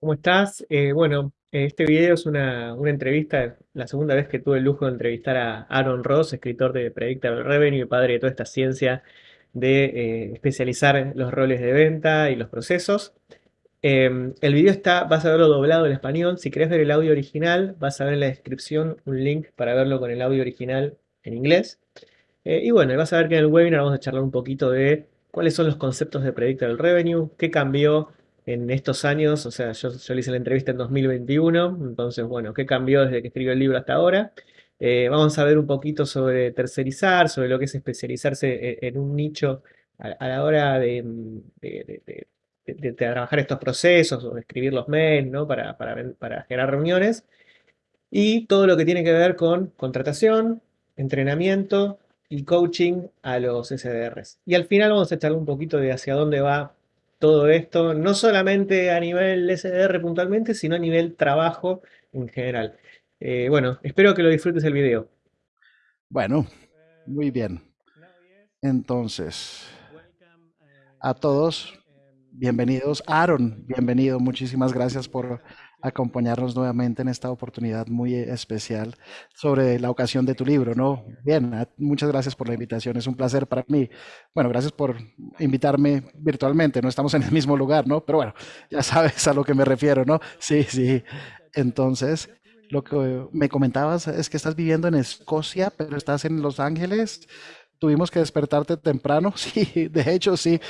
¿Cómo estás? Eh, bueno, este video es una, una entrevista, la segunda vez que tuve el lujo de entrevistar a Aaron Ross, escritor de Predictable Revenue y padre de toda esta ciencia de eh, especializar los roles de venta y los procesos. Eh, el video está, vas a verlo doblado en español. Si querés ver el audio original, vas a ver en la descripción un link para verlo con el audio original en inglés. Eh, y bueno, vas a ver que en el webinar vamos a charlar un poquito de cuáles son los conceptos de Predictable Revenue, qué cambió en estos años, o sea, yo, le hice la entrevista en 2021, entonces, bueno, qué cambió desde que escribió el libro hasta ahora. Eh, vamos a ver un poquito sobre tercerizar, sobre lo que es especializarse en, en un nicho a, la hora de, trabajar estos procesos o de escribir los mails, ¿no? Para, generar reuniones. Y todo lo que tiene que ver con contratación, entrenamiento y coaching a los SDRs. Y al final vamos a charlar un poquito de hacia dónde va todo esto, no solamente a nivel SDR puntualmente, sino a nivel trabajo en general. Eh, bueno, espero que lo disfrutes el video. Bueno, muy bien. Entonces, a todos, bienvenidos. Aaron, bienvenido. Muchísimas gracias por acompañarnos nuevamente en esta oportunidad muy especial sobre la ocasión de tu libro, ¿no? Bien, a- muchas gracias por la invitación. Es un placer para mí. Bueno, gracias por invitarme virtualmente. No estamos en el mismo lugar, ¿no? Pero bueno, ya sabes a lo que me refiero, ¿no? Sí, sí. Entonces, lo que me comentabas es que estás viviendo en Escocia, pero estás en Los Ángeles. Tuvimos que despertarte temprano. Sí, de hecho, sí,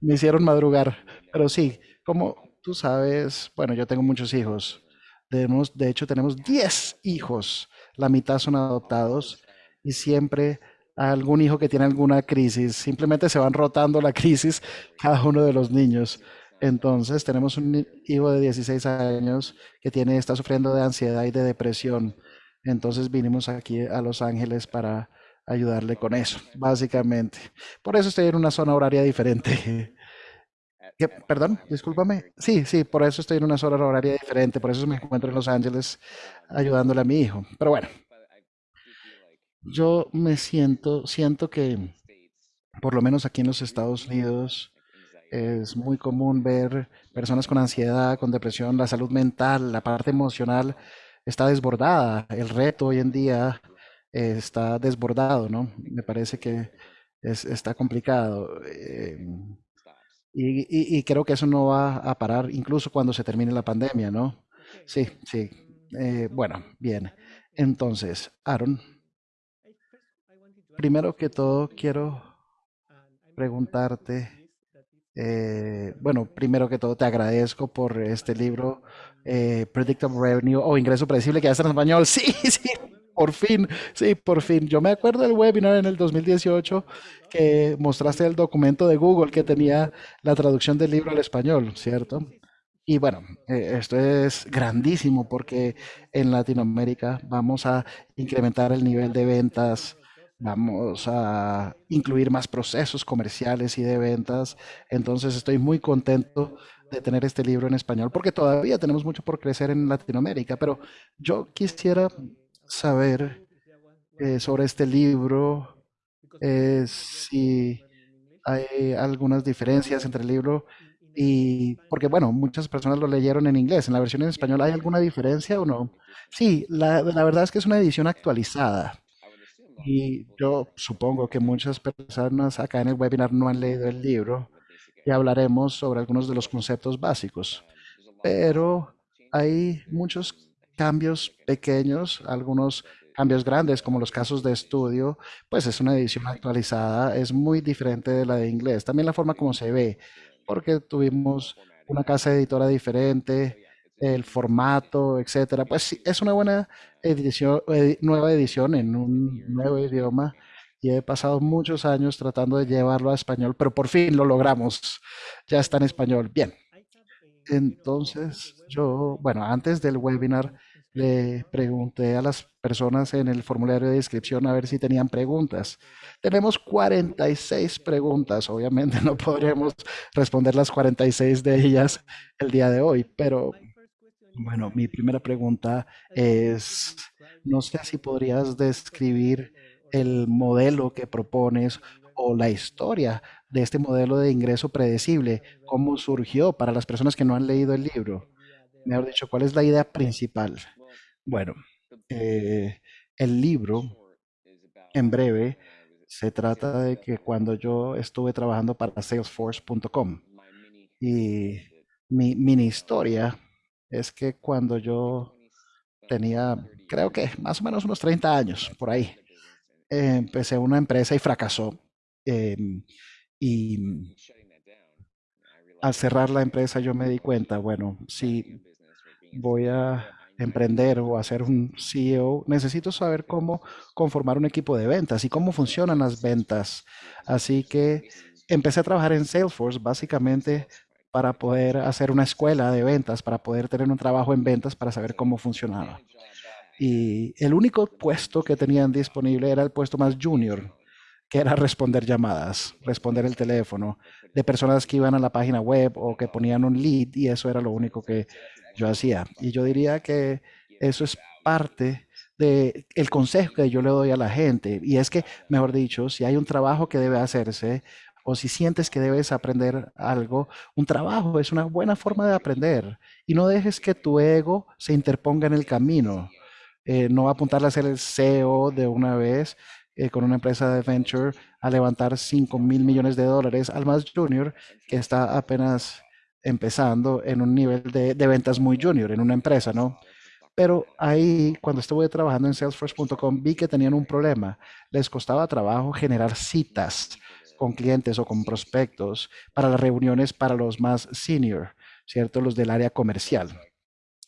me hicieron madrugar. Pero sí, como tú sabes, bueno, yo tengo muchos hijos. Tenemos, de hecho, tenemos 10 hijos. La mitad son adoptados y siempre algún hijo que tiene alguna crisis. Simplemente se van rotando la crisis cada uno de los niños. Entonces, tenemos un hijo de 16 años que tiene, está sufriendo de ansiedad y de depresión. Entonces, vinimos aquí a Los Ángeles para ayudarle con eso, básicamente. Por eso estoy en una zona horaria diferente. Perdón, discúlpame. Sí, sí, por eso estoy en una zona horaria diferente, por eso me encuentro en Los Ángeles ayudándole a mi hijo. Pero bueno, yo me siento, siento que por lo menos aquí en los Estados Unidos es muy común ver personas con ansiedad, con depresión, la salud mental, la parte emocional está desbordada. El reto hoy en día está desbordado, ¿no? Me parece que es- está complicado. eh, y, y- y creo que eso no va a parar incluso cuando se termine la pandemia, ¿no? Sí, sí. Eh, bueno, bien. Entonces, Aaron, primero que todo quiero preguntarte, eh, bueno, primero que todo te agradezco por este libro, eh, Predictable Revenue o Ingreso Predecible, que ya está en español. Sí, sí, por fin, sí, por fin. Yo me acuerdo del webinar en el 2018 que mostraste el documento de Google que tenía la traducción del libro al español, ¿cierto? Y bueno, eh, esto es grandísimo porque en Latinoamérica vamos a incrementar el nivel de ventas, vamos a incluir más procesos comerciales y de ventas. Entonces estoy muy contento de tener este libro en español porque todavía tenemos mucho por crecer en Latinoamérica, pero yo quisiera saber eh, sobre este libro, eh, si hay algunas diferencias entre el libro y, porque bueno, muchas personas lo leyeron en inglés, en la versión en español, ¿hay alguna diferencia o no? Sí, la, la verdad es que es una edición actualizada y yo supongo que muchas personas acá en el webinar no han leído el libro y hablaremos sobre algunos de los conceptos básicos, pero hay muchos cambios pequeños, algunos cambios grandes, como los casos de estudio, pues es una edición actualizada, es muy diferente de la de inglés. También la forma como se ve, porque tuvimos una casa editora diferente, el formato, etcétera. Pues sí, es una buena edición, edi- nueva edición en un nuevo idioma. Y he pasado muchos años tratando de llevarlo a español, pero por fin lo logramos. Ya está en español. Bien. Entonces, yo, bueno, antes del webinar le pregunté a las personas en el formulario de inscripción a ver si tenían preguntas. Tenemos 46 preguntas, obviamente no podremos responder las 46 de ellas el día de hoy, pero bueno, mi primera pregunta es, no sé si podrías describir el modelo que propones o la historia de este modelo de ingreso predecible, cómo surgió para las personas que no han leído el libro. mejor dicho, ¿cuál es la idea principal? Bueno, eh, el libro, en breve, se trata de que cuando yo estuve trabajando para Salesforce.com y mi mini historia es que cuando yo tenía, creo que más o menos unos 30 años, por ahí, eh, empecé una empresa y fracasó. em, y al cerrar la empresa yo me di cuenta, bueno, si voy a emprender o a ser un CEO, necesito saber cómo conformar un equipo de ventas y cómo funcionan las ventas. Así que empecé a trabajar en Salesforce básicamente para poder hacer una escuela de ventas, para poder tener un trabajo en ventas, para saber cómo funcionaba. Y el único puesto que tenían disponible era el puesto más junior, que era responder llamadas, responder el teléfono de personas que iban a la página web o que ponían un lead y eso era lo único que yo hacía. Y yo diría que eso es parte de el consejo que yo le doy a la gente y es que, mejor dicho, si hay un trabajo que debe hacerse o si sientes que debes aprender algo, un trabajo es una buena forma de aprender y no dejes que tu ego se interponga en el camino. Eh, no apuntarle a ser el CEO de una vez eh, con una empresa de venture a levantar 5 mil millones de dólares al más junior que está apenas empezando en un nivel de, ventas muy junior en una empresa, ¿no? Pero ahí, cuando estuve trabajando en Salesforce.com, vi que tenían un problema. Les costaba trabajo generar citas con clientes o con prospectos para las reuniones para los más senior, ¿cierto? Los del área comercial.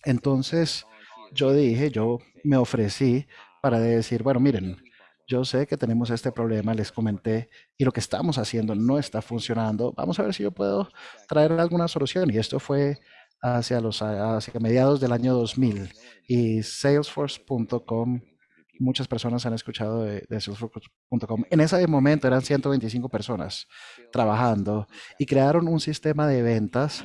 Entonces, yo dije, yo me ofrecí para decir, bueno, miren, yo sé que tenemos este problema, les comenté, y lo que estamos haciendo no está funcionando. Vamos a ver si yo puedo traer alguna solución. Y esto fue hacia los hacia mediados del año 2000 y salesforce.com muchas personas han escuchado de, de salesforce.com en ese momento eran 125 personas trabajando y crearon un sistema de ventas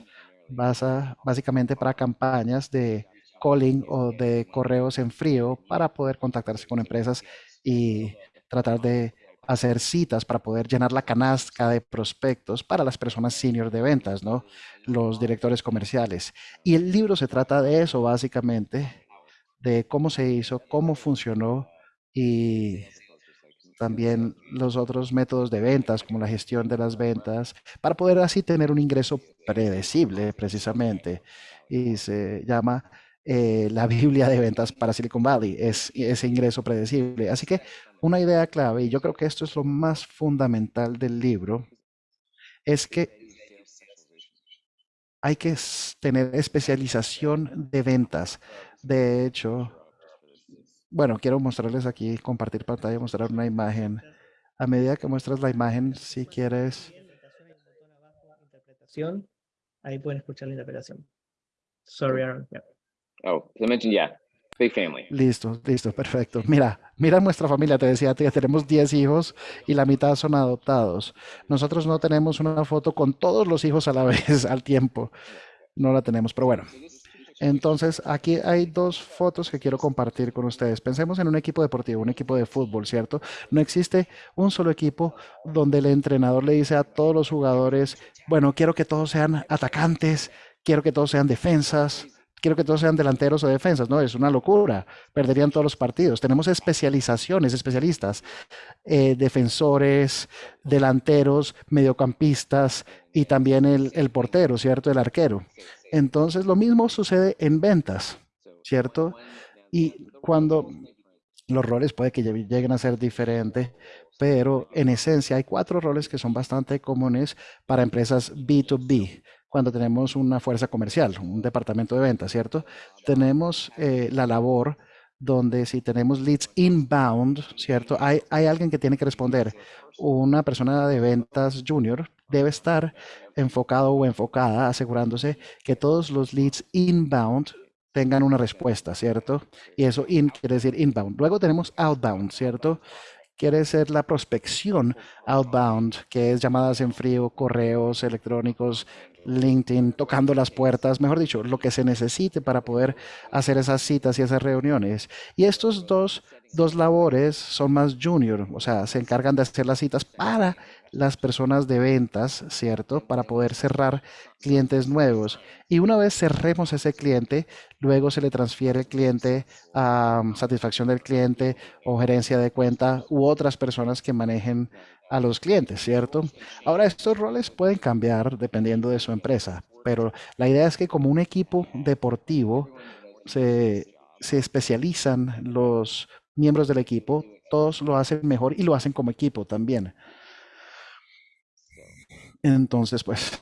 basa, básicamente para campañas de calling o de correos en frío para poder contactarse con empresas y tratar de hacer citas para poder llenar la canasta de prospectos para las personas senior de ventas, ¿no? Los directores comerciales. Y el libro se trata de eso, básicamente, de cómo se hizo, cómo funcionó y también los otros métodos de ventas, como la gestión de las ventas, para poder así tener un ingreso predecible, precisamente. Y se llama eh, la Biblia de ventas para Silicon Valley, es ese ingreso predecible. Así que una idea clave, y yo creo que esto es lo más fundamental del libro, es que hay que tener especialización de ventas. De hecho, bueno, quiero mostrarles aquí, compartir pantalla, mostrar una imagen. A medida que muestras la imagen, si quieres, ahí pueden escuchar la interpretación. Sorry, Aaron. Oh, I mentioned, yeah, big family. listo, listo, perfecto. Mira, mira nuestra familia, te decía tenemos 10 hijos y la mitad son adoptados. Nosotros no tenemos una foto con todos los hijos a la vez, al tiempo. No la tenemos, pero bueno. Entonces, aquí hay dos fotos que quiero compartir con ustedes. Pensemos en un equipo deportivo, un equipo de fútbol, ¿cierto? No existe un solo equipo donde el entrenador le dice a todos los jugadores, bueno, quiero que todos sean atacantes, quiero que todos sean defensas, quiero que todos sean delanteros o defensas. No, es una locura. Perderían todos los partidos. Tenemos especializaciones, especialistas, eh, defensores, delanteros, mediocampistas y también el, portero, ¿cierto? El arquero. Entonces, lo mismo sucede en ventas, ¿cierto? Y cuando los roles puede que lle- lleguen a ser diferentes, pero en esencia hay cuatro roles que son bastante comunes para empresas B2B. Cuando tenemos una fuerza comercial, un departamento de ventas, ¿cierto? Tenemos eh, la labor donde si tenemos leads inbound, ¿cierto? Hay, hay alguien que tiene que responder. Una persona de ventas junior debe estar enfocado o enfocada asegurándose que todos los leads inbound tengan una respuesta, ¿cierto? Y eso in quiere decir inbound. Luego tenemos outbound, ¿cierto? Quiere ser la prospección outbound, que es llamadas en frío, correos electrónicos, LinkedIn, tocando las puertas, mejor dicho, lo que se necesite para poder hacer esas citas y esas reuniones. Y estos dos, dos labores son más junior, o sea, se encargan de hacer las citas para las personas de ventas, ¿cierto? Para poder cerrar clientes nuevos. Y una vez cerremos ese cliente, luego se le transfiere el cliente a um, satisfacción del cliente o gerencia de cuenta u otras personas que manejen a los clientes, ¿cierto? Ahora, estos roles pueden cambiar dependiendo de su empresa, pero la idea es que como un equipo deportivo se, se especializan los miembros del equipo, todos lo hacen mejor y lo hacen como equipo también. Entonces, pues,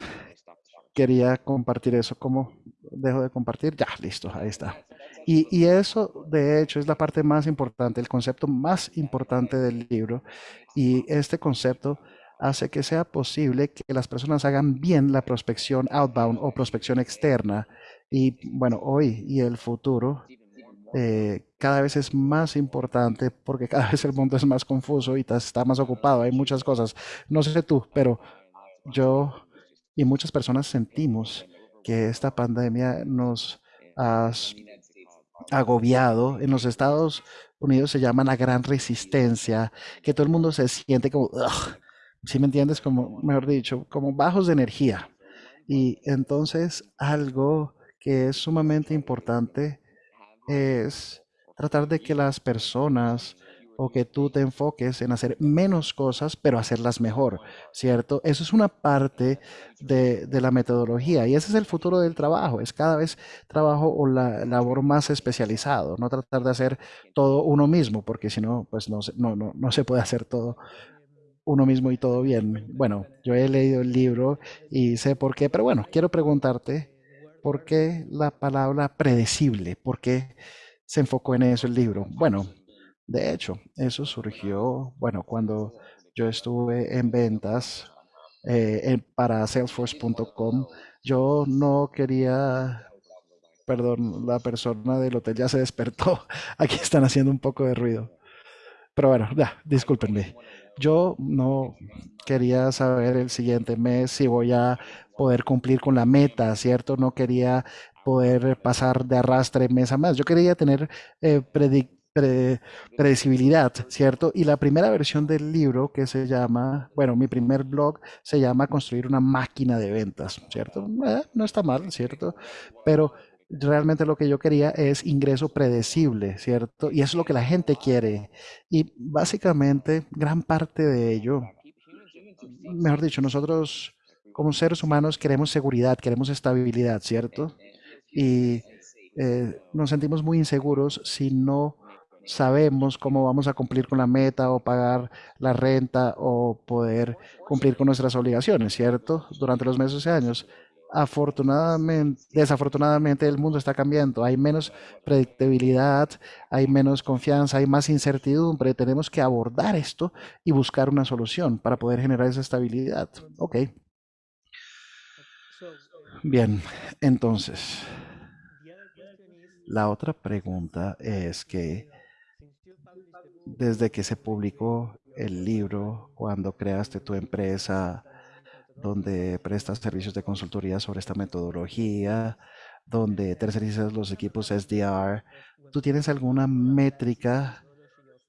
quería compartir eso. ¿Cómo dejo de compartir? Ya, listo, ahí está. Y, y, eso, de hecho, es la parte más importante, el concepto más importante del libro. Y este concepto hace que sea posible que las personas hagan bien la prospección outbound o prospección externa. Y bueno, hoy y el futuro eh, cada vez es más importante porque cada vez el mundo es más confuso y está más ocupado. Hay muchas cosas. No sé tú, pero yo y muchas personas sentimos que esta pandemia nos ha agobiado. En los Estados Unidos se llama la gran resistencia, que todo el mundo se siente como, si me entiendes, como, mejor dicho, como bajos de energía. Y entonces algo que es sumamente importante es tratar de que las personas o que tú te enfoques en hacer menos cosas, pero hacerlas mejor, ¿cierto? Eso es una parte de, la metodología y ese es el futuro del trabajo, es cada vez trabajo o la labor más especializado, no tratar de hacer todo uno mismo, porque si no, pues no, no, no, no se puede hacer todo uno mismo y todo bien. Bueno, yo he leído el libro y sé por qué, pero bueno, quiero preguntarte, ¿por qué la palabra predecible? ¿Por qué se enfocó en eso el libro? Bueno, de hecho, eso surgió, bueno, cuando yo estuve en ventas eh, para salesforce.com, yo no quería, perdón, la persona del hotel ya se despertó. Aquí están haciendo un poco de ruido. Pero bueno, ya, discúlpenme. Yo no quería saber el siguiente mes si voy a poder cumplir con la meta, ¿cierto? No quería poder pasar de arrastre mes a mes. Yo quería tener eh, predecibilidad, ¿cierto? Y la primera versión del libro que se llama, bueno, mi primer blog se llama Construir una máquina de ventas, ¿cierto? Eh, no está mal, ¿cierto? Pero realmente lo que yo quería es ingreso predecible, ¿cierto? Y eso es lo que la gente quiere. Y básicamente gran parte de ello, mejor dicho, nosotros como seres humanos queremos seguridad, queremos estabilidad, ¿cierto? Y eh, nos sentimos muy inseguros si no sabemos cómo vamos a cumplir con la meta o pagar la renta o poder cumplir con nuestras obligaciones, ¿cierto? Durante los meses y años. Afortunadamente, desafortunadamente el mundo está cambiando, hay menos predictibilidad, hay menos confianza, hay más incertidumbre, tenemos que abordar esto y buscar una solución para poder generar esa estabilidad. Ok. Bien, entonces, la otra pregunta es que desde que se publicó el libro, cuando creaste tu empresa, donde prestas servicios de consultoría sobre esta metodología, donde tercerizas los equipos SDR, ¿tú tienes alguna métrica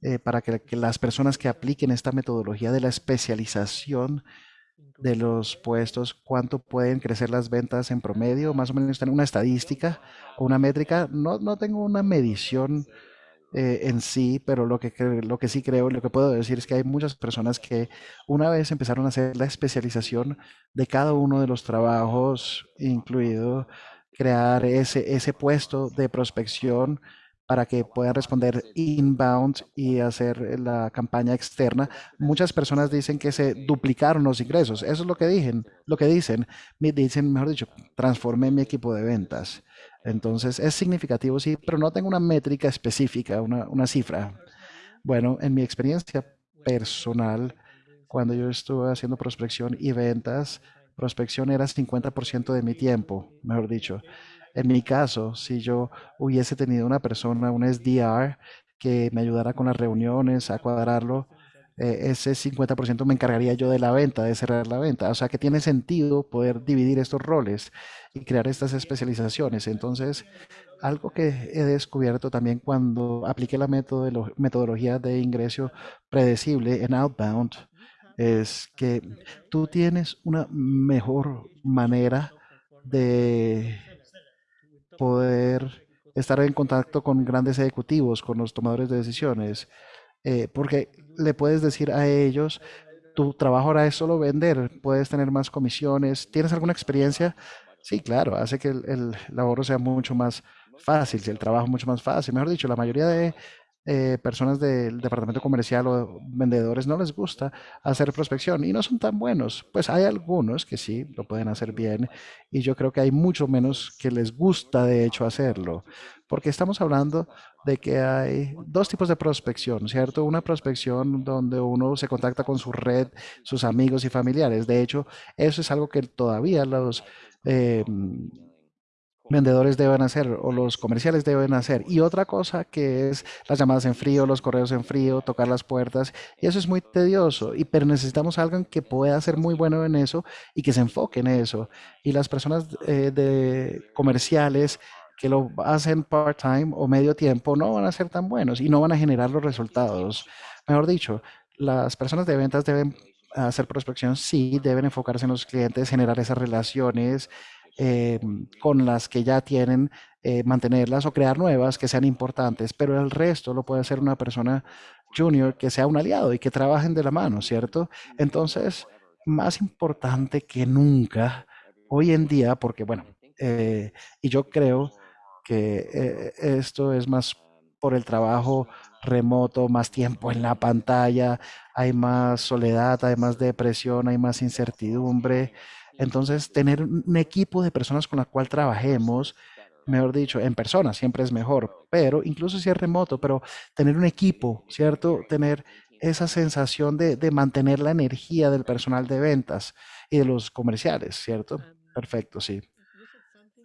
eh, para que, las personas que apliquen esta metodología de la especialización de los puestos, cuánto pueden crecer las ventas en promedio? Más o menos tener una estadística o una métrica. No, no tengo una medición eh, en sí, pero lo que, lo que sí creo, lo que puedo decir es que hay muchas personas que una vez empezaron a hacer la especialización de cada uno de los trabajos, incluido crear ese, ese puesto de prospección para que puedan responder inbound y hacer la campaña externa. Muchas personas dicen que se duplicaron los ingresos. Eso es lo que dicen, lo que dicen, dicen, mejor dicho, transformé mi equipo de ventas. Entonces es significativo, sí, pero no tengo una métrica específica, una, cifra. Bueno, en mi experiencia personal, cuando yo estuve haciendo prospección y ventas, prospección era 50% de mi tiempo, mejor dicho. En mi caso, si yo hubiese tenido una persona, un SDR, que me ayudara con las reuniones, a cuadrarlo, eh, ese 50% me encargaría yo de la venta, de cerrar la venta. O sea que tiene sentido poder dividir estos roles y crear estas especializaciones. Entonces, algo que he descubierto también cuando apliqué la metodolo- metodología de ingreso predecible en Outbound es que tú tienes una mejor manera de poder estar en contacto con grandes ejecutivos, con los tomadores de decisiones, eh, porque le puedes decir a ellos, tu trabajo ahora es solo vender, puedes tener más comisiones, ¿tienes alguna experiencia? Sí, claro, hace que el, el sea mucho más fácil, el trabajo mucho más fácil. Mejor dicho, la mayoría de eh, personas del departamento comercial o vendedores no les gusta hacer prospección y no son tan buenos. Pues hay algunos que sí lo pueden hacer bien y yo creo que hay mucho menos que les gusta de hecho hacerlo, porque estamos hablando de que hay dos tipos de prospección, ¿cierto? Una prospección donde uno se contacta con su red, sus amigos y familiares. De hecho, eso es algo que todavía los... eh, vendedores deben hacer o los comerciales deben hacer. Y otra cosa que es las llamadas en frío, los correos en frío, tocar las puertas. Y eso es muy tedioso. Y, pero necesitamos a alguien que pueda ser muy bueno en eso y que se enfoque en eso. Y las personas eh, de comerciales que lo hacen part-time o medio tiempo no van a ser tan buenos y no van a generar los resultados. Mejor dicho, las personas de ventas deben hacer prospección, sí, deben enfocarse en los clientes, generar esas relaciones, eh, con las que ya tienen, eh, mantenerlas o crear nuevas que sean importantes, pero el resto lo puede hacer una persona junior que sea un aliado y que trabajen de la mano, ¿cierto? Entonces, más importante que nunca hoy en día, porque bueno, eh, y yo creo que esto es más por el trabajo remoto, más tiempo en la pantalla, hay más soledad, hay más depresión, hay más incertidumbre. Entonces, tener un equipo de personas con la cual trabajemos, mejor dicho, en persona siempre es mejor, pero incluso si es remoto, pero tener un equipo, ¿cierto? Tener esa sensación de, de mantener la energía del personal de ventas y de los comerciales, ¿cierto? Perfecto, sí.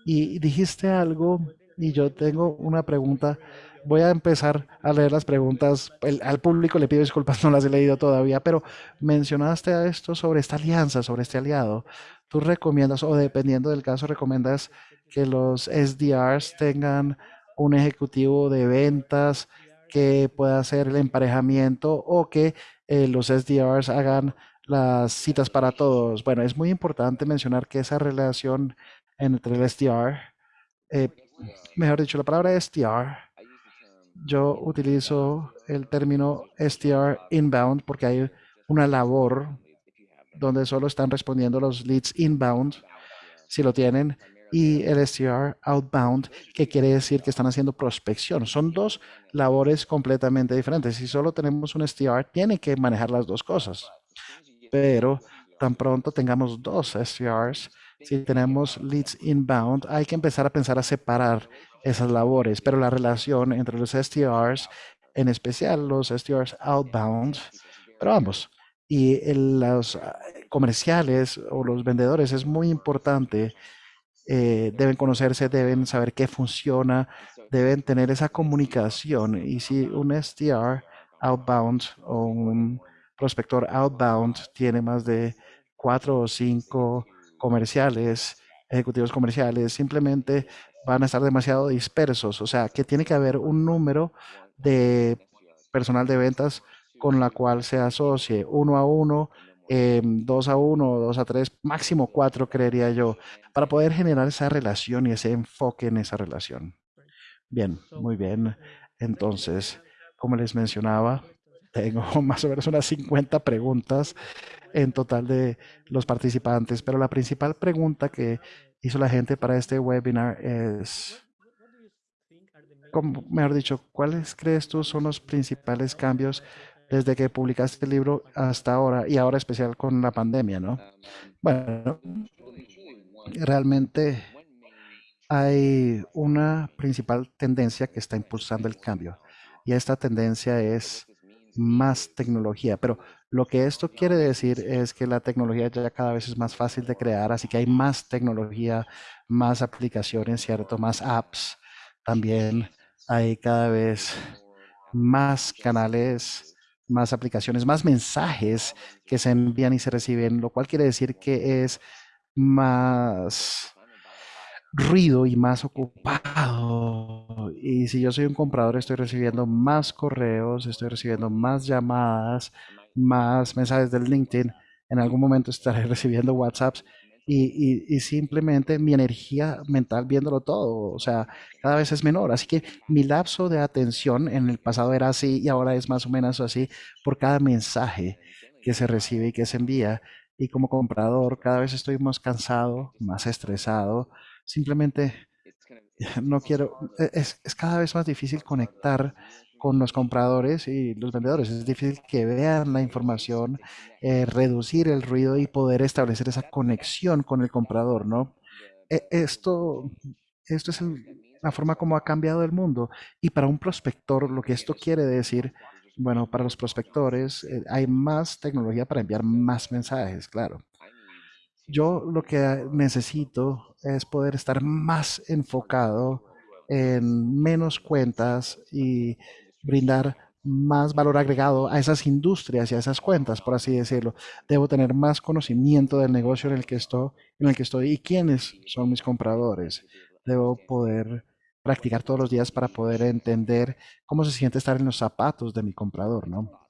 Y dijiste algo y yo tengo una pregunta. Voy a empezar a leer las preguntas. Al público le pido disculpas, no las he leído todavía, pero mencionaste a esto sobre esta alianza, sobre este aliado. ¿Tú recomiendas, o dependiendo del caso, recomiendas que los SDRs tengan un ejecutivo de ventas que pueda hacer el emparejamiento o que eh, los SDRs hagan las citas para todos? Bueno, es muy importante mencionar que esa relación entre el SDR, eh, mejor dicho, la palabra SDR, yo utilizo el término SDR inbound porque hay una labor donde solo están respondiendo los leads inbound, si lo tienen, y el SDR outbound, que quiere decir que están haciendo prospección. Son dos labores completamente diferentes. Si solo tenemos un SDR, tiene que manejar las dos cosas. Pero tan pronto tengamos dos SDRs, si tenemos leads inbound, hay que empezar a pensar a separar esas labores, pero la relación entre los SDRs, en especial los SDRs outbound, pero ambos, y los ah, comerciales o los vendedores es muy importante. eh, deben conocerse, deben saber qué funciona, deben tener esa comunicación. Y si un SDR outbound o un prospector outbound tiene más de cuatro o cinco comerciales, ejecutivos comerciales, simplemente van a estar demasiado dispersos. O sea, que tiene que haber un número de personal de ventas con la cual se asocie uno a uno, eh, dos a uno, dos a tres, máximo cuatro, creería yo, para poder generar esa relación y ese enfoque en esa relación. Bien, muy bien. Entonces, como les mencionaba, tengo más o menos unas 50 preguntas en total de los participantes, pero la principal pregunta que hizo la gente para este webinar es, como, mejor dicho, ¿cuáles crees tú son los principales cambios desde que publicaste el libro hasta ahora y ahora especial con la pandemia, ¿no? Bueno, realmente hay una principal tendencia que está impulsando el cambio y esta tendencia es más tecnología, pero lo que esto quiere decir es que la tecnología ya cada vez es más fácil de crear, así que hay más tecnología, más aplicaciones, ¿cierto? Más apps. También hay cada vez más canales más aplicaciones, más mensajes que se envían y se reciben, lo cual quiere decir que es más ruido y más ocupado. Y si yo soy un comprador, estoy recibiendo más correos, estoy recibiendo más llamadas, más mensajes del LinkedIn. En algún momento estaré recibiendo WhatsApps y, y, simplemente mi energía mental viéndolo todo, o sea, cada vez es menor. Así que mi lapso de atención en el pasado era así y ahora es más o menos así por cada mensaje que se recibe y que se envía. Y como comprador, cada vez estoy más cansado, más estresado. Simplemente no quiero, e- es, es cada vez más difícil conectar con los compradores y los vendedores. Es difícil que vean la información, eh, reducir el ruido y poder establecer esa conexión con el comprador, ¿no? E- Esto, esto es el- la forma como ha cambiado el mundo. Y para un prospector, lo que esto quiere decir, bueno, para los prospectores, eh, hay más tecnología para enviar más mensajes, claro. Yo lo que necesito es poder estar más enfocado en menos cuentas y brindar más valor agregado a esas industrias y a esas cuentas, por así decirlo. Debo tener más conocimiento del negocio en el que estoy, en el que estoy y quiénes son mis compradores. Debo poder practicar todos los días para poder entender cómo se siente estar en los zapatos de mi comprador, ¿no?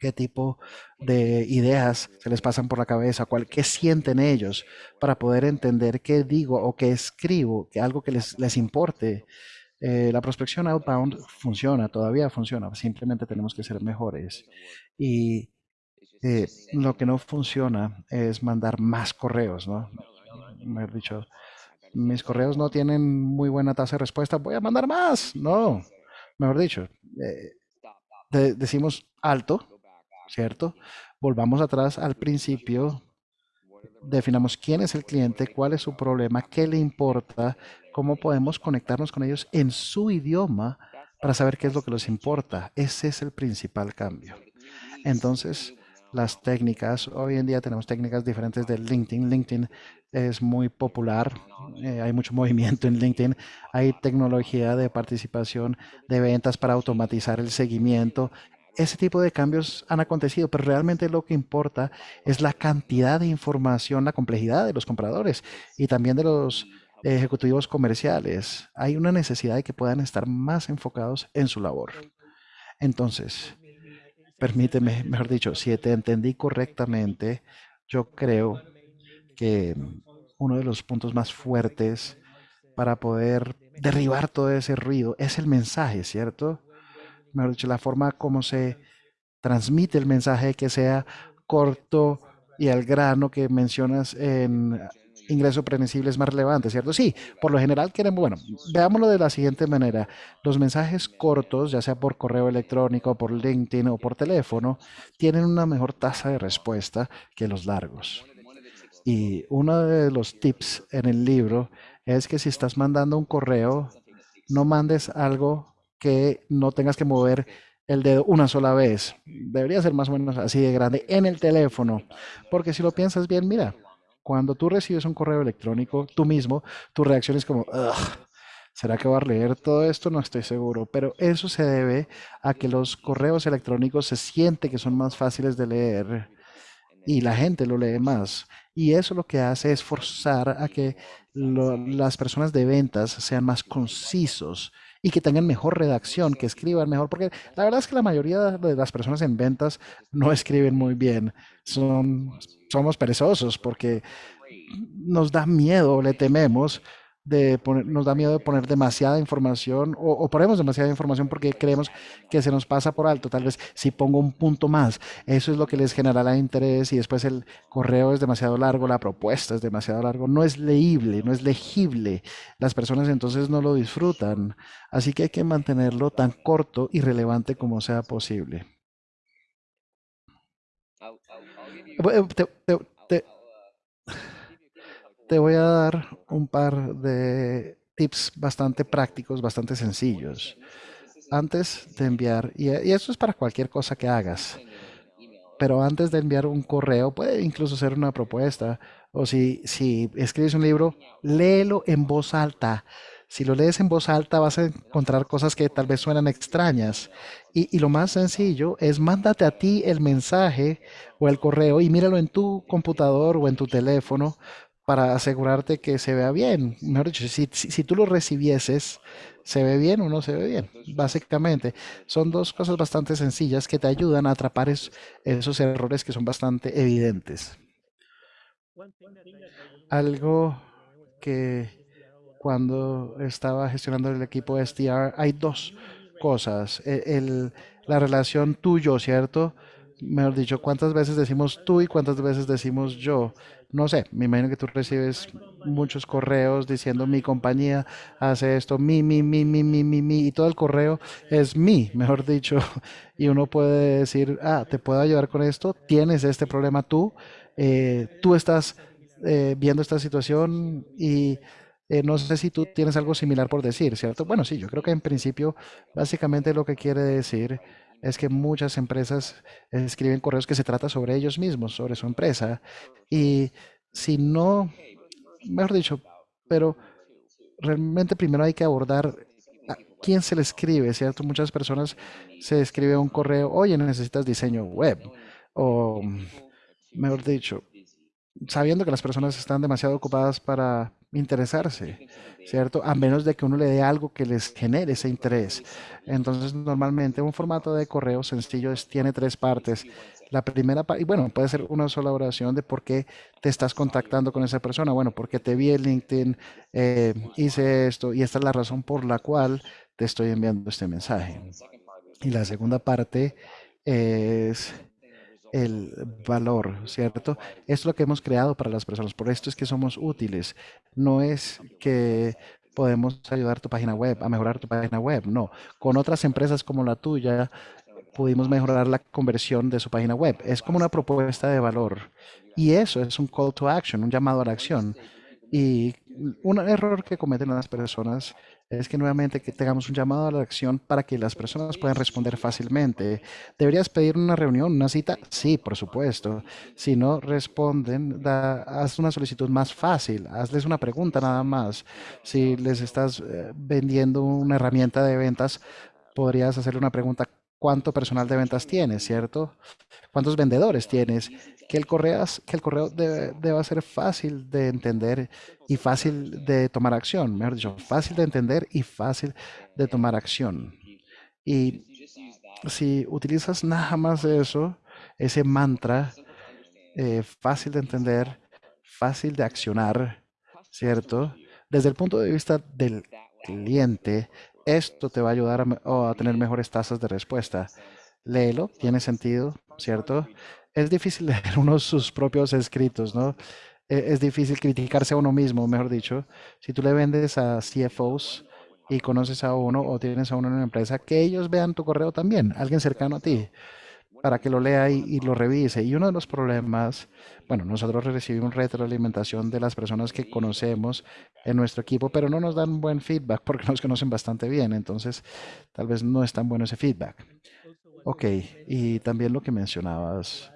Qué tipo de ideas se les pasan por la cabeza, cuál, qué sienten ellos para poder entender qué digo o qué escribo, que algo que les, les importe. Eh, la prospección outbound funciona, todavía funciona, simplemente tenemos que ser mejores. Y eh, lo que no funciona es mandar más correos, ¿no? Mejor dicho, mis correos no tienen muy buena tasa de respuesta, voy a mandar más. No, mejor dicho, eh, de- decimos alto, ¿cierto? Volvamos atrás al principio, definamos quién es el cliente, cuál es su problema, qué le importa, cómo podemos conectarnos con ellos en su idioma para saber qué es lo que les importa. Ese es el principal cambio. Entonces, las técnicas, hoy en día tenemos técnicas diferentes de LinkedIn. LinkedIn es muy popular, eh, hay mucho movimiento en LinkedIn, hay tecnología de participación de ventas para automatizar el seguimiento. Ese tipo de cambios han acontecido, pero realmente lo que importa es la cantidad de información, la complejidad de los compradores y también de los ejecutivos comerciales. Hay una necesidad de que puedan estar más enfocados en su labor. Entonces, permíteme, mejor dicho, si te entendí correctamente, yo creo que uno de los puntos más fuertes para poder derribar todo ese ruido es el mensaje, ¿cierto? Mejor dicho, la forma como se transmite el mensaje, que sea corto y al grano que mencionas en ingreso previsible es más relevante, ¿cierto? Sí, por lo general queremos, bueno, veámoslo de la siguiente manera. Los mensajes cortos, ya sea por correo electrónico, por LinkedIn o por teléfono, tienen una mejor tasa de respuesta que los largos. Y uno de los tips en el libro es que si estás mandando un correo, no mandes algo que no tengas que mover el dedo una sola vez. Debería ser más o menos así de grande en el teléfono. Porque si lo piensas bien, mira, cuando tú recibes un correo electrónico, tú mismo, tu reacción es como, "Ugh, ¿será que voy a leer todo esto? No estoy seguro. Pero eso se debe a que los correos electrónicos se siente que son más fáciles de leer y la gente lo lee más. Y eso lo que hace es forzar a que lo- las personas de ventas sean más concisos y que tengan mejor redacción, que escriban mejor, porque la verdad es que la mayoría de las personas en ventas no escriben muy bien. Son, somos perezosos porque nos da miedo, le tememos de poner, nos da miedo de poner demasiada información o, ponemos demasiada información porque creemos que se nos pasa por alto. Tal vez si pongo un punto más, eso es lo que les generará interés y después el correo es demasiado largo, la propuesta es demasiado largo, no es leíble, no es legible. Las personas entonces no lo disfrutan. Así que hay que mantenerlo tan corto y relevante como sea posible. Eh, te- te voy a dar un par de tips bastante prácticos, bastante sencillos. Antes de enviar, y, y esto es para cualquier cosa que hagas, pero antes de enviar un correo, puede incluso ser una propuesta, o si, si escribes un libro, léelo en voz alta. Si lo lees en voz alta vas a encontrar cosas que tal vez suenan extrañas. Y, y lo más sencillo es mándate a ti el mensaje o el correo y míralo en tu computador o en tu teléfono para asegurarte que se vea bien. Mejor dicho, si, tú lo recibieses, ¿se ve bien o no se ve bien? Básicamente, son dos cosas bastante sencillas que te ayudan a atrapar es- esos errores que son bastante evidentes. Algo que cuando estaba gestionando el equipo SDR, hay dos cosas. E- la relación tuyo, ¿cierto? Mejor dicho, ¿cuántas veces decimos tú y cuántas veces decimos yo? No sé, me imagino que tú recibes muchos correos diciendo mi compañía hace esto, mi, mi, mi, mi, mi, mi, mi, y todo el correo es mi, mejor dicho. Y uno puede decir, ah, te puedo ayudar con esto, tienes este problema tú, eh, tú estás eh, viendo esta situación y eh, no sé si tú tienes algo similar por decir, ¿cierto? Bueno, sí, yo creo que en principio básicamente lo que quiere decir es que muchas empresas escriben correos que se trata sobre ellos mismos, sobre su empresa. Y si no, mejor dicho, pero realmente primero hay que abordar quién se le escribe, ¿cierto? Muchas personas se escribe un correo, oye, necesitas diseño web. O, mejor dicho, sabiendo que las personas están demasiado ocupadas para interesarse, ¿cierto? A menos de que uno le dé algo que les genere ese interés. Entonces, normalmente un formato de correo sencillo es- tiene tres partes. La primera parte, y bueno, puede ser una sola oración de por qué te estás contactando con esa persona. Bueno, porque te vi en LinkedIn, eh, hice esto y esta es la razón por la cual te estoy enviando este mensaje. Y la segunda parte es el valor, ¿cierto? Es lo que hemos creado para las personas, por esto es que somos útiles. No es que podemos ayudar tu página web, a mejorar tu página web, no. Con otras empresas como la tuya, pudimos mejorar la conversión de su página web. Es como una propuesta de valor. Y eso es un call to action, un llamado a la acción. Y un error que cometen las personas es que nuevamente que tengamos un llamado a la acción para que las personas puedan responder fácilmente. ¿Deberías pedir una reunión, una cita? Sí, por supuesto. Si no responden, haz una solicitud más fácil. Hazles una pregunta nada más. Si les estás eh, vendiendo una herramienta de ventas, podrías hacerle una pregunta. ¿Cuánto personal de ventas tienes, cierto? ¿Cuántos vendedores tienes? Que el correo, que el correo debe, deba ser fácil de entender y fácil de tomar acción. Mejor dicho, fácil de entender y fácil de tomar acción. Y si utilizas nada más eso, ese mantra, eh, fácil de entender, fácil de accionar, ¿cierto? Desde el punto de vista del cliente, esto te va a ayudar a, tener mejores tasas de respuesta. Léelo, tiene sentido, ¿cierto? Es difícil leer uno sus propios escritos, ¿no? E- Es difícil criticarse a uno mismo, mejor dicho. Si tú le vendes a CFOs y conoces a uno o tienes a uno en una empresa, que ellos vean tu correo también, alguien cercano a ti para que lo lea y, lo revise. Y uno de los problemas, bueno, nosotros recibimos retroalimentación de las personas que conocemos en nuestro equipo, pero no nos dan buen feedback porque nos conocen bastante bien, entonces tal vez no es tan bueno ese feedback. Ok, y también lo que mencionabas,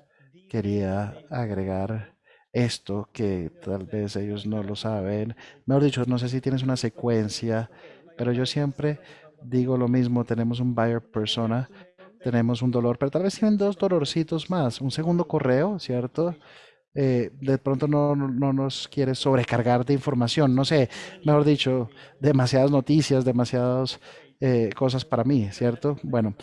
quería agregar esto que tal vez ellos no lo saben. Mejor dicho, no sé si tienes una secuencia, pero yo siempre digo lo mismo, tenemos un buyer persona tenemos un dolor, pero tal vez tienen dos dolorcitos más. Un segundo correo, ¿cierto? Eh, de pronto no, no no nos quiere sobrecargar de información, no sé, mejor dicho, demasiadas noticias, demasiadas eh, cosas para mí, ¿cierto? Bueno,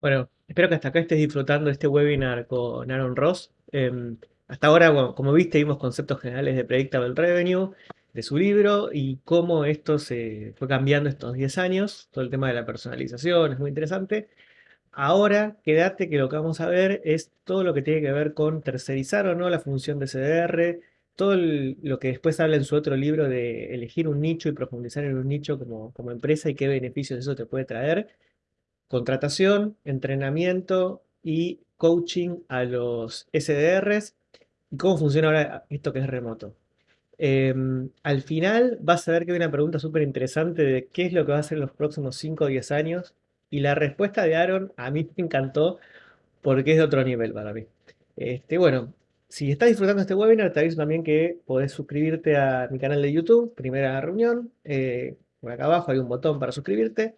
Bueno, espero que hasta acá estés disfrutando este webinar con Aaron Ross. Em, hasta ahora, bueno, como viste, vimos conceptos generales de Predictable Revenue, de su libro y cómo esto se fue cambiando estos 10 años. Todo el tema de la personalización es muy interesante. Ahora, quédate que lo que vamos a ver es todo lo que tiene que ver con tercerizar o no la función de CDR, todo el- lo que después habla en su otro libro de elegir un nicho y profundizar en un nicho como, como empresa y qué beneficios eso te puede traer. Contratación, entrenamiento y coaching a los SDRs y cómo funciona ahora esto que es remoto. Em, al final vas a ver que hay una pregunta súper interesante de qué es lo que va a hacer en los próximos 5 o 10 años. Y la respuesta de Aaron a mí me encantó porque es de otro nivel para mí. Este, bueno, si estás disfrutando este webinar, te aviso también que podés suscribirte a mi canal de YouTube, Primera Reunión. eh, por acá abajo hay un botón para suscribirte.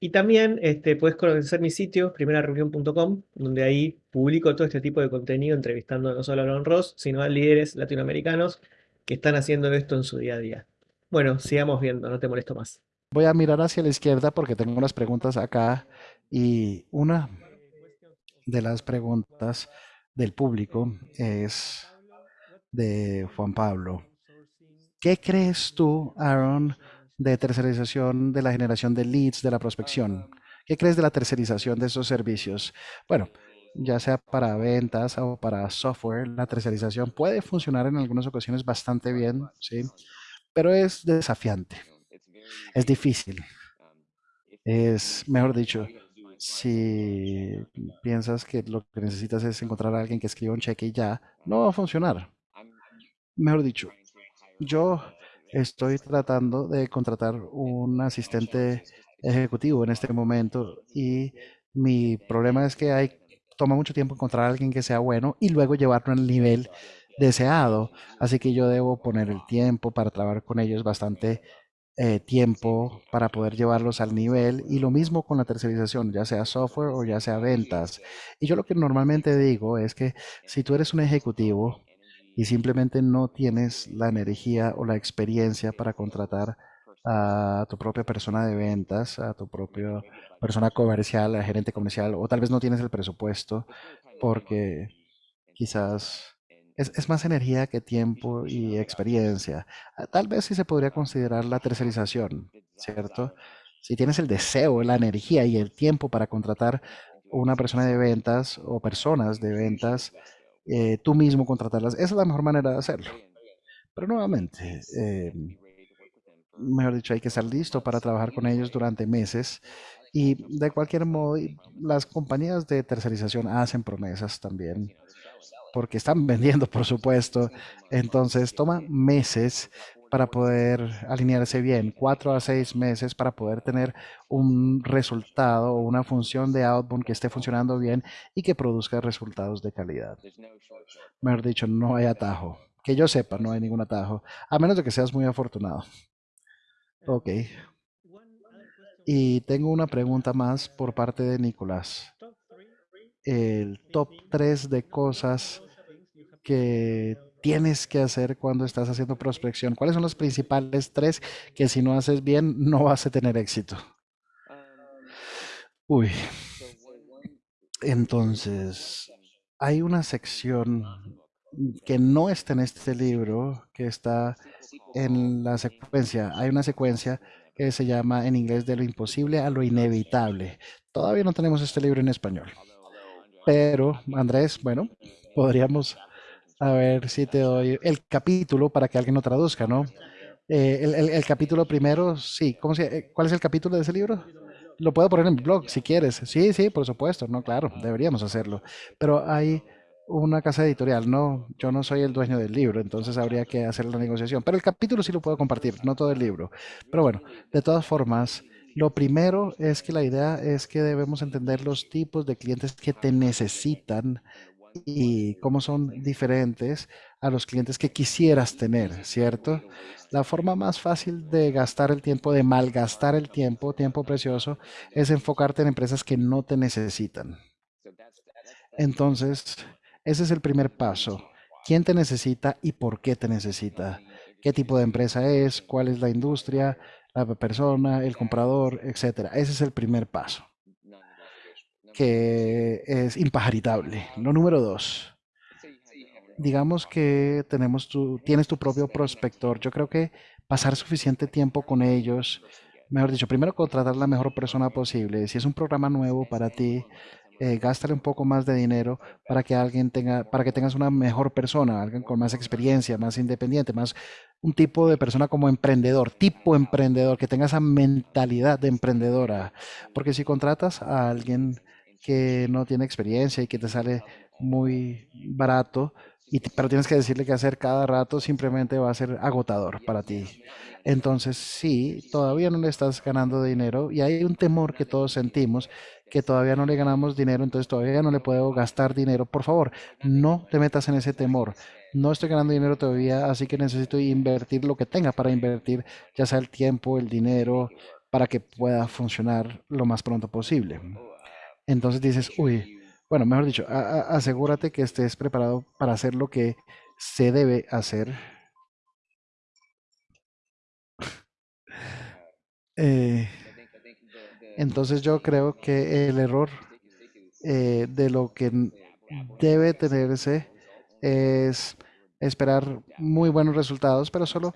Y también este, puedes conocer mi sitio, primerareunión.com, donde ahí publico todo este tipo de contenido, entrevistando no solo a Aaron Ross, sino a líderes latinoamericanos que están haciendo esto en su día a día. Bueno, sigamos viendo, no te molesto más. Voy a mirar hacia la izquierda porque tengo unas preguntas acá y una de las preguntas del público es de Juan Pablo. ¿Qué crees tú, Aaron, de tercerización de la generación de leads, de la prospección? ¿Qué crees de la tercerización de esos servicios? Bueno, ya sea para ventas o para software, la tercerización puede funcionar en algunas ocasiones bastante bien, ¿sí? Pero es desafiante, es difícil. Es, mejor dicho, si piensas que lo que necesitas es encontrar a alguien que escriba un cheque y ya, no va a funcionar. Mejor dicho, yo estoy tratando de contratar un asistente ejecutivo en este momento y mi problema es que hay, toma mucho tiempo encontrar a alguien que sea bueno y luego llevarlo al nivel deseado. Así que yo debo poner el tiempo para trabajar con ellos bastante eh, tiempo para poder llevarlos al nivel y lo mismo con la tercerización, ya sea software o ya sea ventas. Y yo lo que normalmente digo es que si tú eres un ejecutivo y simplemente no tienes la energía o la experiencia para contratar a tu propia persona de ventas, a tu propia persona comercial, a gerente comercial, o tal vez no tienes el presupuesto porque quizás es, más energía que tiempo y experiencia. Ah, tal vez sí se podría considerar la tercerización, ¿cierto? Si tienes el deseo, la energía y el tiempo para contratar una persona de ventas o personas de ventas, eh, tú mismo contratarlas, esa es la mejor manera de hacerlo. Pero nuevamente, eh, mejor dicho, hay que estar listo para trabajar con ellos durante meses. Y de cualquier modo, las compañías de tercerización hacen promesas también porque están vendiendo, por supuesto. Entonces toma meses para poder alinearse bien, cuatro a seis meses para poder tener un resultado o una función de outbound que esté funcionando bien y que produzca resultados de calidad. Mejor dicho, no hay atajo. Que yo sepa, no hay ningún atajo, a menos de que seas muy afortunado. Ok. Y tengo una pregunta más por parte de Nicolás el top 3 de cosas que tienes que hacer cuando estás haciendo prospección? ¿Cuáles son los principales tres que si no haces bien no vas a tener éxito? Uy. Entonces, hay una sección que no está en este libro, que está en la secuencia. Hay una secuencia que se llama en inglés de lo imposible a lo inevitable. Todavía no tenemos este libro en español. Pero, Andrés, bueno, podríamos a ver si te doy el capítulo para que alguien lo traduzca, ¿no? Eh, el, capítulo primero, sí. ¿Cómo se, eh, ¿Cuál es el capítulo de ese libro? Lo puedo poner en mi blog si quieres. Sí, sí, por supuesto. No, claro, deberíamos hacerlo. Pero hay una casa editorial, no, yo no soy el dueño del libro, entonces habría que hacer la negociación. Pero el capítulo sí lo puedo compartir, no todo el libro. Pero bueno, de todas formas, lo primero es que la idea es que debemos entender los tipos de clientes que te necesitan y cómo son diferentes a los clientes que quisieras tener, ¿cierto? La forma más fácil de gastar el tiempo, de malgastar el tiempo, tiempo precioso, es enfocarte en empresas que no te necesitan. Entonces, ese es el primer paso. ¿Quién te necesita y por qué te necesita? ¿Qué tipo de empresa es? ¿Cuál es la industria? La persona, el comprador, etcétera. Ese es el primer paso, que es impajaritable. Lo número dos, digamos que tenemos tu, tienes tu propio prospector. Yo creo que pasar suficiente tiempo con ellos, mejor dicho, primero contratar la mejor persona posible. Si es un programa nuevo para ti, eh, un poco más de dinero para que alguien tenga, para que tengas una mejor persona, alguien con más experiencia, más independiente, más un tipo de persona como emprendedor, tipo emprendedor, que tenga esa mentalidad de emprendedora. Porque si contratas a alguien que no tiene experiencia y que te sale muy barato, y, pero tienes que decirle qué hacer cada rato, simplemente va a ser agotador para ti. Entonces, sí, todavía no le estás ganando dinero y hay un temor que todos sentimos que todavía no le ganamos dinero, entonces todavía no le puedo gastar dinero. Por favor, no te metas en ese temor. no estoy ganando dinero todavía, así que necesito invertir lo que tenga para invertir, ya sea el tiempo, el dinero, para que pueda funcionar lo más pronto posible. Entonces dices, uy, bueno, mejor dicho, asegúrate que estés preparado para hacer lo que se debe hacer. Eh, entonces yo creo que el error eh, de lo que debe tenerse es esperar muy buenos resultados, pero solo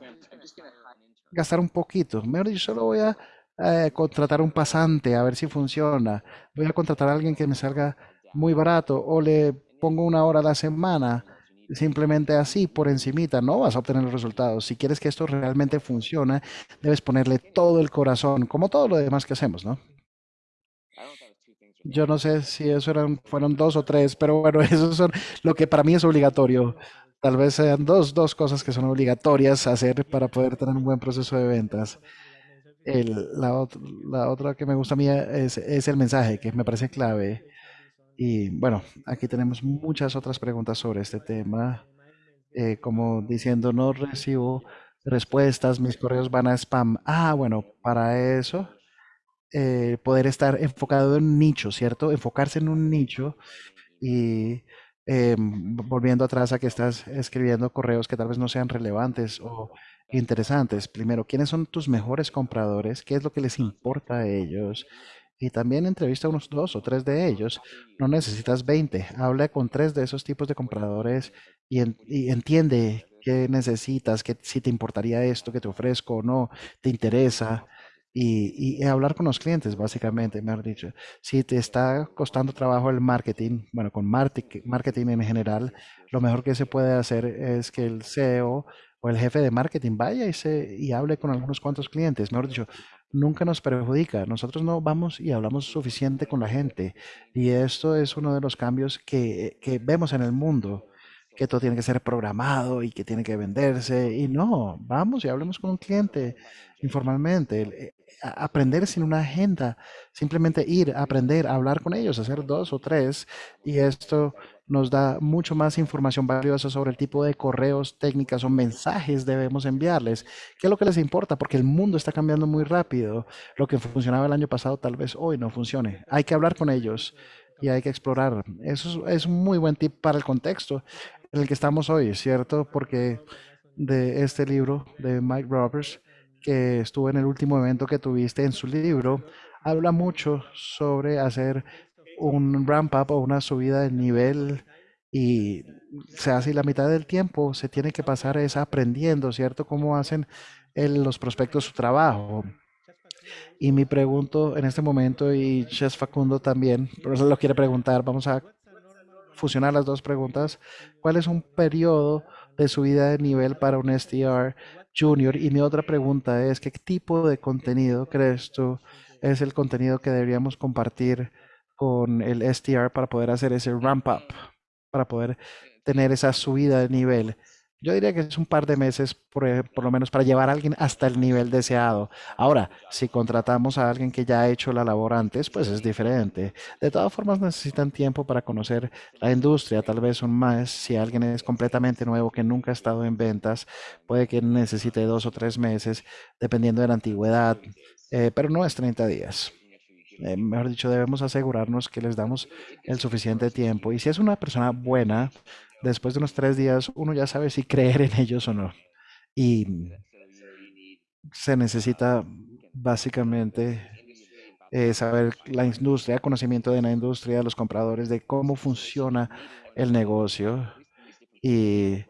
gastar un poquito. Mejor dicho, solo voy a eh, contratar un pasante a ver si funciona. Voy a contratar a alguien que me salga muy barato o le pongo una hora a la semana. Simplemente así, por encimita, no vas a obtener los resultados. Si quieres que esto realmente funcione, debes ponerle todo el corazón, como todo lo demás que hacemos, ¿no? Yo no sé si eso eran, fueron dos o tres, pero bueno, esos son lo que para mí es obligatorio. Tal vez sean dos, dos cosas que son obligatorias hacer para poder tener un buen proceso de ventas. El- la, la otra que me gusta a mí es, es el mensaje, que me parece clave. Y bueno, aquí tenemos muchas otras preguntas sobre este tema, eh, como diciendo, no recibo respuestas, mis correos van a spam. Ah, bueno, para eso, eh, poder estar enfocado en un nicho, ¿cierto? Enfocarse en un nicho y eh, volviendo atrás a que estás escribiendo correos que tal vez no sean relevantes o interesantes. Primero, ¿quiénes son tus mejores compradores? ¿Qué es lo que les importa a ellos? Y también entrevista a unos dos o tres de ellos. No necesitas 20. Habla con tres de esos tipos de compradores y, y entiende qué necesitas, qué, si te importaría esto que te ofrezco o no, te interesa. Y, y hablar con los clientes, básicamente, mejor dicho. Si te está costando trabajo el marketing, bueno, con marketing en general, lo mejor que se puede hacer es que el CEO o el jefe de marketing vaya y, se, y hable con algunos cuantos clientes. Mejor dicho, nunca nos perjudica. Nosotros no vamos y hablamos suficiente con la gente. Y esto es uno de los cambios que, que vemos en el mundo, que todo tiene que ser programado y que tiene que venderse. Y no, vamos y hablemos con un cliente informalmente. Eh, Aprender sin una agenda, simplemente ir, aprender, hablar con ellos, hacer dos o tres. Y esto nos da mucho más información valiosa sobre el tipo de correos, técnicas o mensajes debemos enviarles. ¿Qué es lo que les importa? Porque el mundo está cambiando muy rápido. Lo que funcionaba el año pasado tal vez hoy no funcione. Hay que hablar con ellos y hay que explorar. Eso es, un muy buen tip para el contexto en el que estamos hoy, ¿cierto? Porque de este libro de Mike Roberts, que estuvo en el último evento que tuviste en su libro, habla mucho sobre hacer un ramp up o una subida de nivel y se hace la mitad del tiempo se tiene que pasar es aprendiendo, ¿cierto? Cómo hacen el- los prospectos su trabajo. Y mi pregunto en este momento, y Chef Facundo también, pero lo quiere preguntar, vamos a fusionar las dos preguntas. ¿Cuál es un periodo de subida de nivel para un SDR junior? Y mi otra pregunta es, ¿qué tipo de contenido crees tú es el contenido que deberíamos compartir con el SDR para poder hacer ese ramp up, para poder tener esa subida de nivel? Yo diría que es un par de meses, por, e- por lo menos, para llevar a alguien hasta el nivel deseado. Ahora, si contratamos a alguien que ya ha hecho la labor antes, pues es diferente. De todas formas, necesitan tiempo para conocer la industria, tal vez un mes. Si alguien es completamente nuevo, que nunca ha estado en ventas, puede que necesite dos o tres meses, dependiendo de la antigüedad, eh, pero no es 30 días. Eh, mejor dicho, debemos asegurarnos que les damos el suficiente tiempo. Y si es una persona buena, después de unos tres días, uno ya sabe si creer en ellos o no. Y se necesita básicamente eh, saber la industria, conocimiento de la industria, los compradores, de cómo funciona el negocio y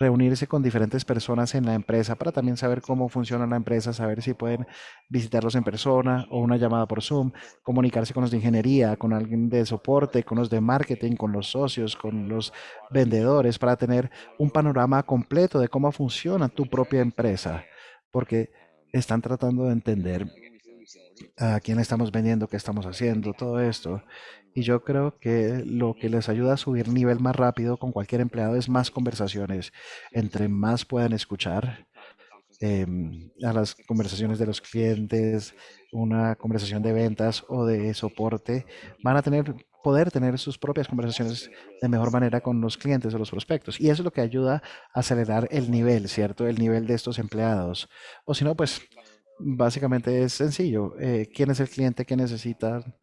reunirse con diferentes personas en la empresa para también saber cómo funciona la empresa, saber si pueden visitarlos en persona o una llamada por Zoom, comunicarse con los de ingeniería, con alguien de soporte, con los de marketing, con los socios, con los vendedores, para tener un panorama completo de cómo funciona tu propia empresa, porque están tratando de entender a quién estamos vendiendo, qué estamos haciendo, todo esto. Y yo creo que lo que les ayuda a subir nivel más rápido con cualquier empleado es más conversaciones. Entre más puedan escuchar em, a las conversaciones de los clientes, una conversación de ventas o de soporte, van a tener poder tener sus propias conversaciones de mejor manera con los clientes o los prospectos. Y eso es lo que ayuda a acelerar el nivel, ¿cierto? El nivel de estos empleados. O si no, pues básicamente es sencillo. Eh, ¿Quién es el cliente que necesitan?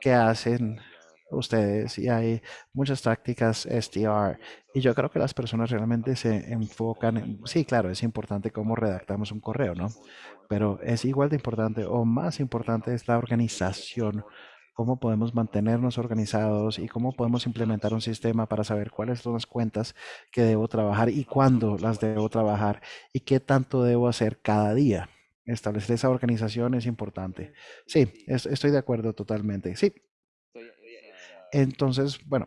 ¿Qué hacen? ustedes y hay muchas tácticas SDR y yo creo que las personas realmente se enfocan en, sí, claro, es importante cómo redactamos un correo, ¿no? Pero es igual de importante o más importante es la organización, cómo podemos mantenernos organizados y cómo podemos implementar un sistema para saber cuáles son las cuentas que debo trabajar y cuándo las debo trabajar y qué tanto debo hacer cada día. Establecer esa organización es importante. Sí, estoy de acuerdo totalmente. Sí, entonces, bueno,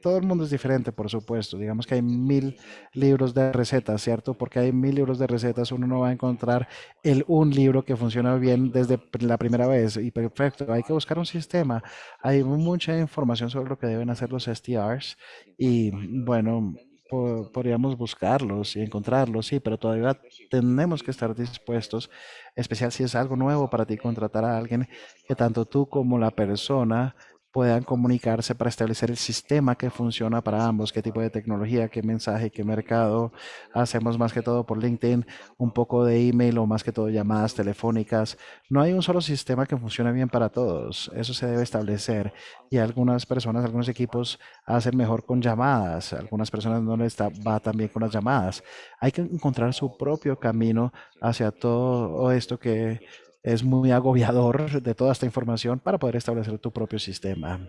todo el mundo es diferente, por supuesto. Digamos que hay mil libros de recetas, ¿cierto? Porque hay mil libros de recetas, uno no va a encontrar el un libro que funciona bien desde la primera vez y perfecto. Hay que buscar un sistema. Hay mucha información sobre lo que deben hacer los STRs y bueno, podríamos buscarlos y encontrarlos, sí, pero todavía tenemos que estar dispuestos, especial si es algo nuevo para ti, contratar a alguien que tanto tú como la persona puedan comunicarse para establecer el sistema que funciona para ambos, qué tipo de tecnología, qué mensaje, qué mercado. Hacemos más que todo por LinkedIn, un poco de email o más que todo llamadas telefónicas. No hay un solo sistema que funcione bien para todos. Eso se debe establecer. Y algunas personas, algunos equipos hacen mejor con llamadas. Algunas personas no les va tan bien con las llamadas. Hay que encontrar su propio camino hacia todo esto que es muy agobiador de toda esta información para poder establecer tu propio sistema.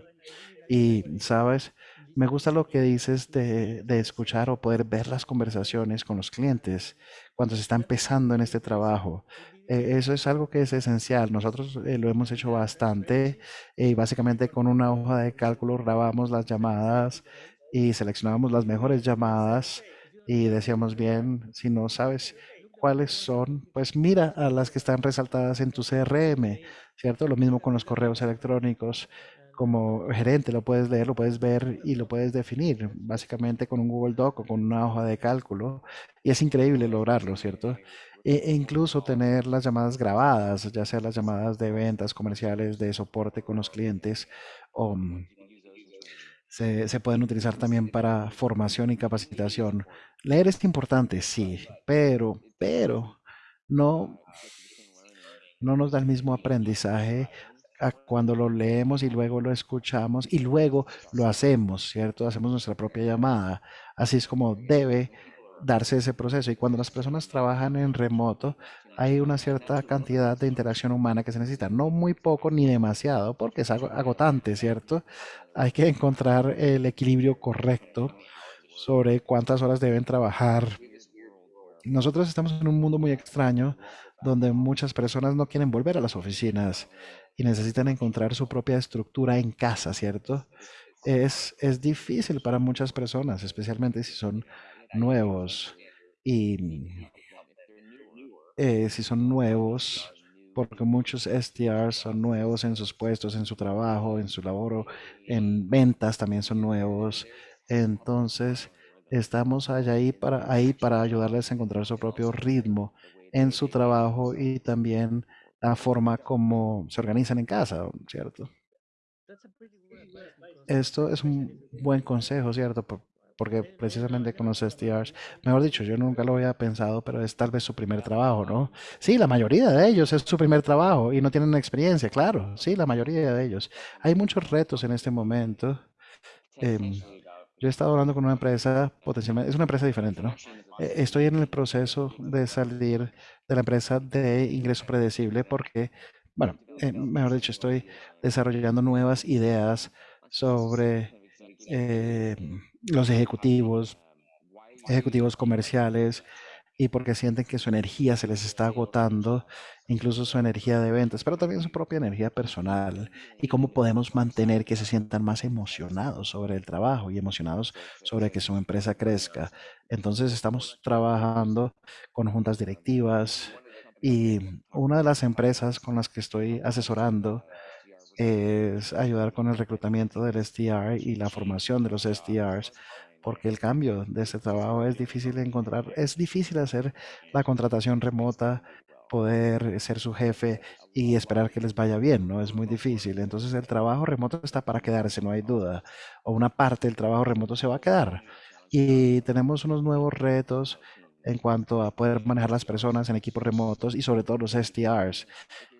Y, sabes, me gusta lo que dices de, escuchar o poder ver las conversaciones con los clientes cuando se está empezando en este trabajo. Eh, eso es algo que es esencial. Nosotros eh, lo hemos hecho bastante y básicamente con una hoja de cálculo grabamos las llamadas y seleccionábamos las mejores llamadas y decíamos bien, si no sabes cuáles son, pues mira a las que están resaltadas en tu CRM, ¿cierto? Lo mismo con los correos electrónicos. Como gerente lo puedes leer, lo puedes ver y lo puedes definir, básicamente con un Google Doc o con una hoja de cálculo. Y es increíble lograrlo, ¿cierto? E, e incluso tener las llamadas grabadas, ya sea las llamadas de ventas comerciales, de soporte con los clientes, o mm, se, pueden utilizar también para formación y capacitación. Leer es importante, sí, pero, pero no, no nos da el mismo aprendizaje a cuando lo leemos y luego lo escuchamos y luego lo hacemos, ¿cierto? Hacemos nuestra propia llamada. Así es como debe darse ese proceso. Y cuando las personas trabajan en remoto, hay una cierta cantidad de interacción humana que se necesita. No muy poco ni demasiado, porque es agotante, ¿cierto? Hay que encontrar el equilibrio correcto sobre cuántas horas deben trabajar. Nosotros estamos en un mundo muy extraño donde muchas personas no quieren volver a las oficinas y necesitan encontrar su propia estructura en casa, ¿cierto? Es, es difícil para muchas personas, especialmente si son nuevos y eh, si son nuevos, porque muchos SDRs son nuevos en sus puestos, en su trabajo, en su labor, en ventas también son nuevos. Entonces, estamos allá ahí para, ahí para ayudarles a encontrar su propio ritmo en su trabajo y también la forma como se organizan en casa, ¿cierto? Esto es un buen consejo, ¿cierto? Porque precisamente con los SDRs, mejor dicho, yo nunca lo había pensado, pero es tal vez su primer trabajo, ¿no? Sí, la mayoría de ellos es su primer trabajo y no tienen experiencia, claro, sí, la mayoría de ellos. Hay muchos retos en este momento. Em, yo he estado hablando con una empresa, potencialmente, es una empresa diferente, ¿no? Eh, estoy en el proceso de salir de la empresa de ingreso predecible porque, bueno, eh, mejor dicho, estoy desarrollando nuevas ideas sobre eh, los ejecutivos, ejecutivos comerciales, y porque sienten que su energía se les está agotando, incluso su energía de ventas, pero también su propia energía personal y cómo podemos mantener que se sientan más emocionados sobre el trabajo y emocionados sobre que su empresa crezca. Entonces estamos trabajando con juntas directivas y una de las empresas con las que estoy asesorando es ayudar con el reclutamiento del SDR y la formación de los SDRs porque el cambio de este trabajo es difícil de encontrar, es difícil hacer la contratación remota poder ser su jefe y esperar que les vaya bien, ¿no? Es muy difícil. Entonces el trabajo remoto está para quedarse, no hay duda. O una parte del trabajo remoto se va a quedar. Y tenemos unos nuevos retos en cuanto a poder manejar las personas en equipos remotos y sobre todo los SDRs.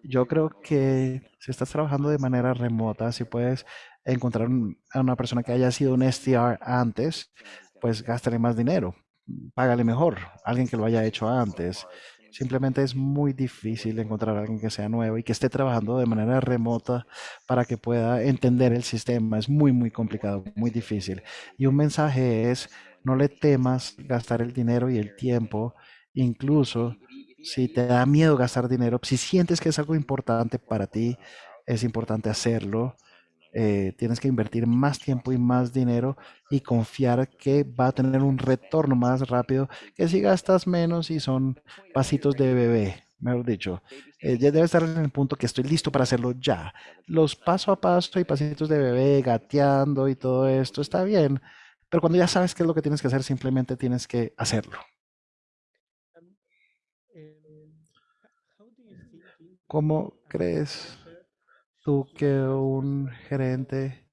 Yo creo que si estás trabajando de manera remota, si puedes encontrar a una persona que haya sido un SDR antes, pues gástale más dinero, págale mejor, alguien que lo haya hecho antes. Simplemente es muy difícil encontrar a alguien que sea nuevo y que esté trabajando de manera remota para que pueda entender el sistema. Es muy, muy complicado, muy difícil. Y un mensaje es, no le temas gastar el dinero y el tiempo, incluso si te da miedo gastar dinero, si sientes que es algo importante para ti, es importante hacerlo eh, tienes que invertir más tiempo y más dinero y confiar que va a tener un retorno más rápido que si gastas menos y son pasitos de bebé, mejor dicho. Eh, ya debe estar en el punto que estoy listo para hacerlo ya. Los paso a paso y pasitos de bebé, gateando y todo esto está bien, pero cuando ya sabes qué es lo que tienes que hacer, simplemente tienes que hacerlo. ¿Cómo crees tú que un gerente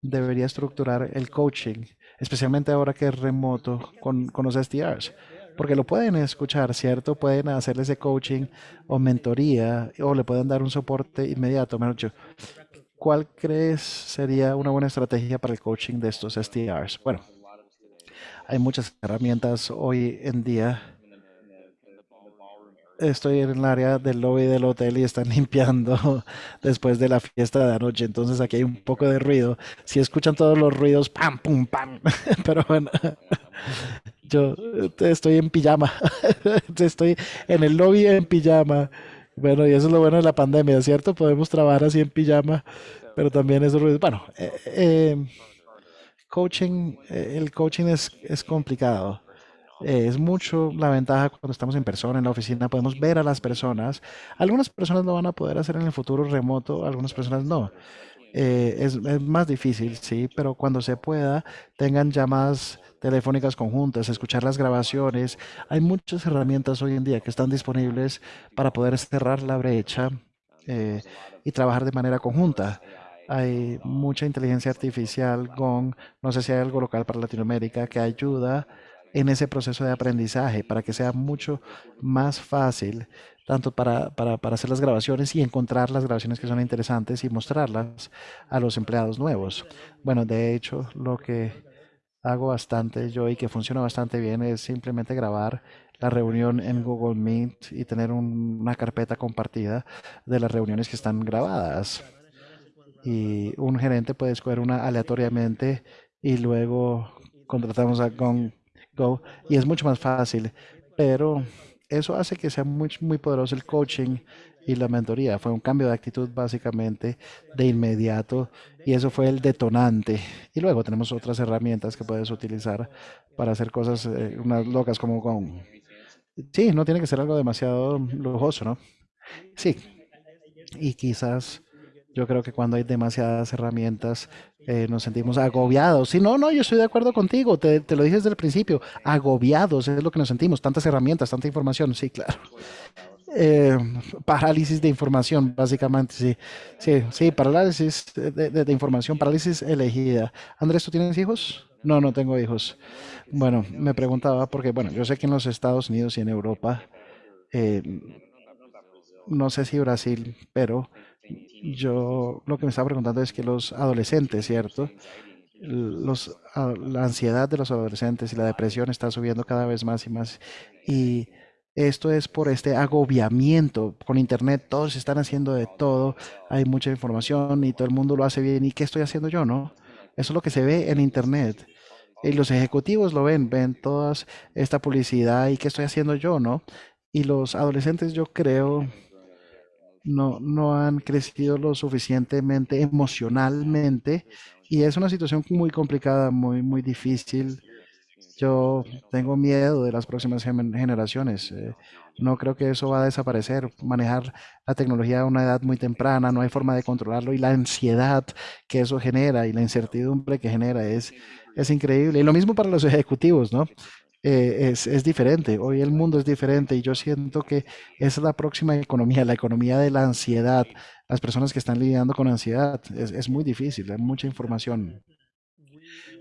debería estructurar el coaching, especialmente ahora que es remoto con, con los SDRs? Porque lo pueden escuchar, ¿cierto? Pueden hacerle ese coaching o mentoría o le pueden dar un soporte inmediato. Mejor dicho, ¿cuál crees sería una buena estrategia para el coaching de estos SDRs? Bueno, hay muchas herramientas hoy en día estoy en el área del lobby del hotel y están limpiando después de la fiesta de anoche. Entonces aquí hay un poco de ruido. Si escuchan todos los ruidos, pam, pum, pam. Pero bueno, yo estoy en pijama. Estoy en el lobby en pijama. Bueno, y eso es lo bueno de la pandemia, ¿cierto? Podemos trabajar así en pijama, pero también ruidos. Bueno, eh, eh, coaching, eh, el coaching es, es complicado eh, es mucho la ventaja cuando estamos en persona, en la oficina, podemos ver a las personas. Algunas personas lo van a poder hacer en el futuro remoto, algunas personas no. Eh, es, es más difícil, sí, pero cuando se pueda, tengan llamadas telefónicas conjuntas, escuchar las grabaciones. Hay muchas herramientas hoy en día que están disponibles para poder cerrar la brecha eh, y trabajar de manera conjunta. Hay mucha inteligencia artificial, GONG, no sé si hay algo local para Latinoamérica que ayuda en ese proceso de aprendizaje para que sea mucho más fácil, tanto para, para, para, hacer las grabaciones y encontrar las grabaciones que son interesantes y mostrarlas a los empleados nuevos. Bueno, de hecho, lo que hago bastante yo y que funciona bastante bien es simplemente grabar la reunión en Google Meet y tener una carpeta compartida de las reuniones que están grabadas. Y un gerente puede escoger una aleatoriamente y luego contratamos a, con Go y es mucho más fácil, pero eso hace que sea muy, muy poderoso el coaching y la mentoría. Fue un cambio de actitud básicamente de inmediato y eso fue el detonante. Y luego tenemos otras herramientas que puedes utilizar para hacer cosas eh, unas locas como con... Sí, no tiene que ser algo demasiado lujoso, ¿no? Sí. Y quizás yo creo que cuando hay demasiadas herramientas eh, nos sentimos agobiados. Sí, no, no, yo estoy de acuerdo contigo, te, te, lo dije desde el principio, agobiados es lo que nos sentimos, tantas herramientas, tanta información, sí, claro. Eh, parálisis de información, básicamente, sí, sí, sí, parálisis de, información, parálisis elegida. Andrés, ¿tú tienes hijos? No, no tengo hijos. Bueno, me preguntaba, porque, bueno, yo sé que en los Estados Unidos y en Europa, eh, no sé si Brasil, pero yo lo que me estaba preguntando es que los adolescentes, ¿cierto? La ansiedad de los adolescentes y la depresión está subiendo cada vez más y más. Y esto es por este agobiamiento con Internet. Todos están haciendo de todo. Hay mucha información y todo el mundo lo hace bien. ¿Y qué estoy haciendo yo, no? Eso es lo que se ve en Internet. Y los ejecutivos lo ven, ven toda esta publicidad y qué estoy haciendo yo, ¿no? Y los adolescentes, yo creo, no, no han crecido lo suficientemente emocionalmente y es una situación muy complicada, muy, muy difícil. Yo tengo miedo de las próximas generaciones. Eh, no creo que eso va a desaparecer. Manejar la tecnología a una edad muy temprana, no hay forma de controlarlo y la ansiedad que eso genera y la incertidumbre que genera es, es increíble. Y lo mismo para los ejecutivos, ¿no? Eh, es, es diferente. Hoy el mundo es diferente y yo siento que es la próxima economía, la economía de la ansiedad. Las personas que están lidiando con ansiedad es, es muy difícil, hay mucha información.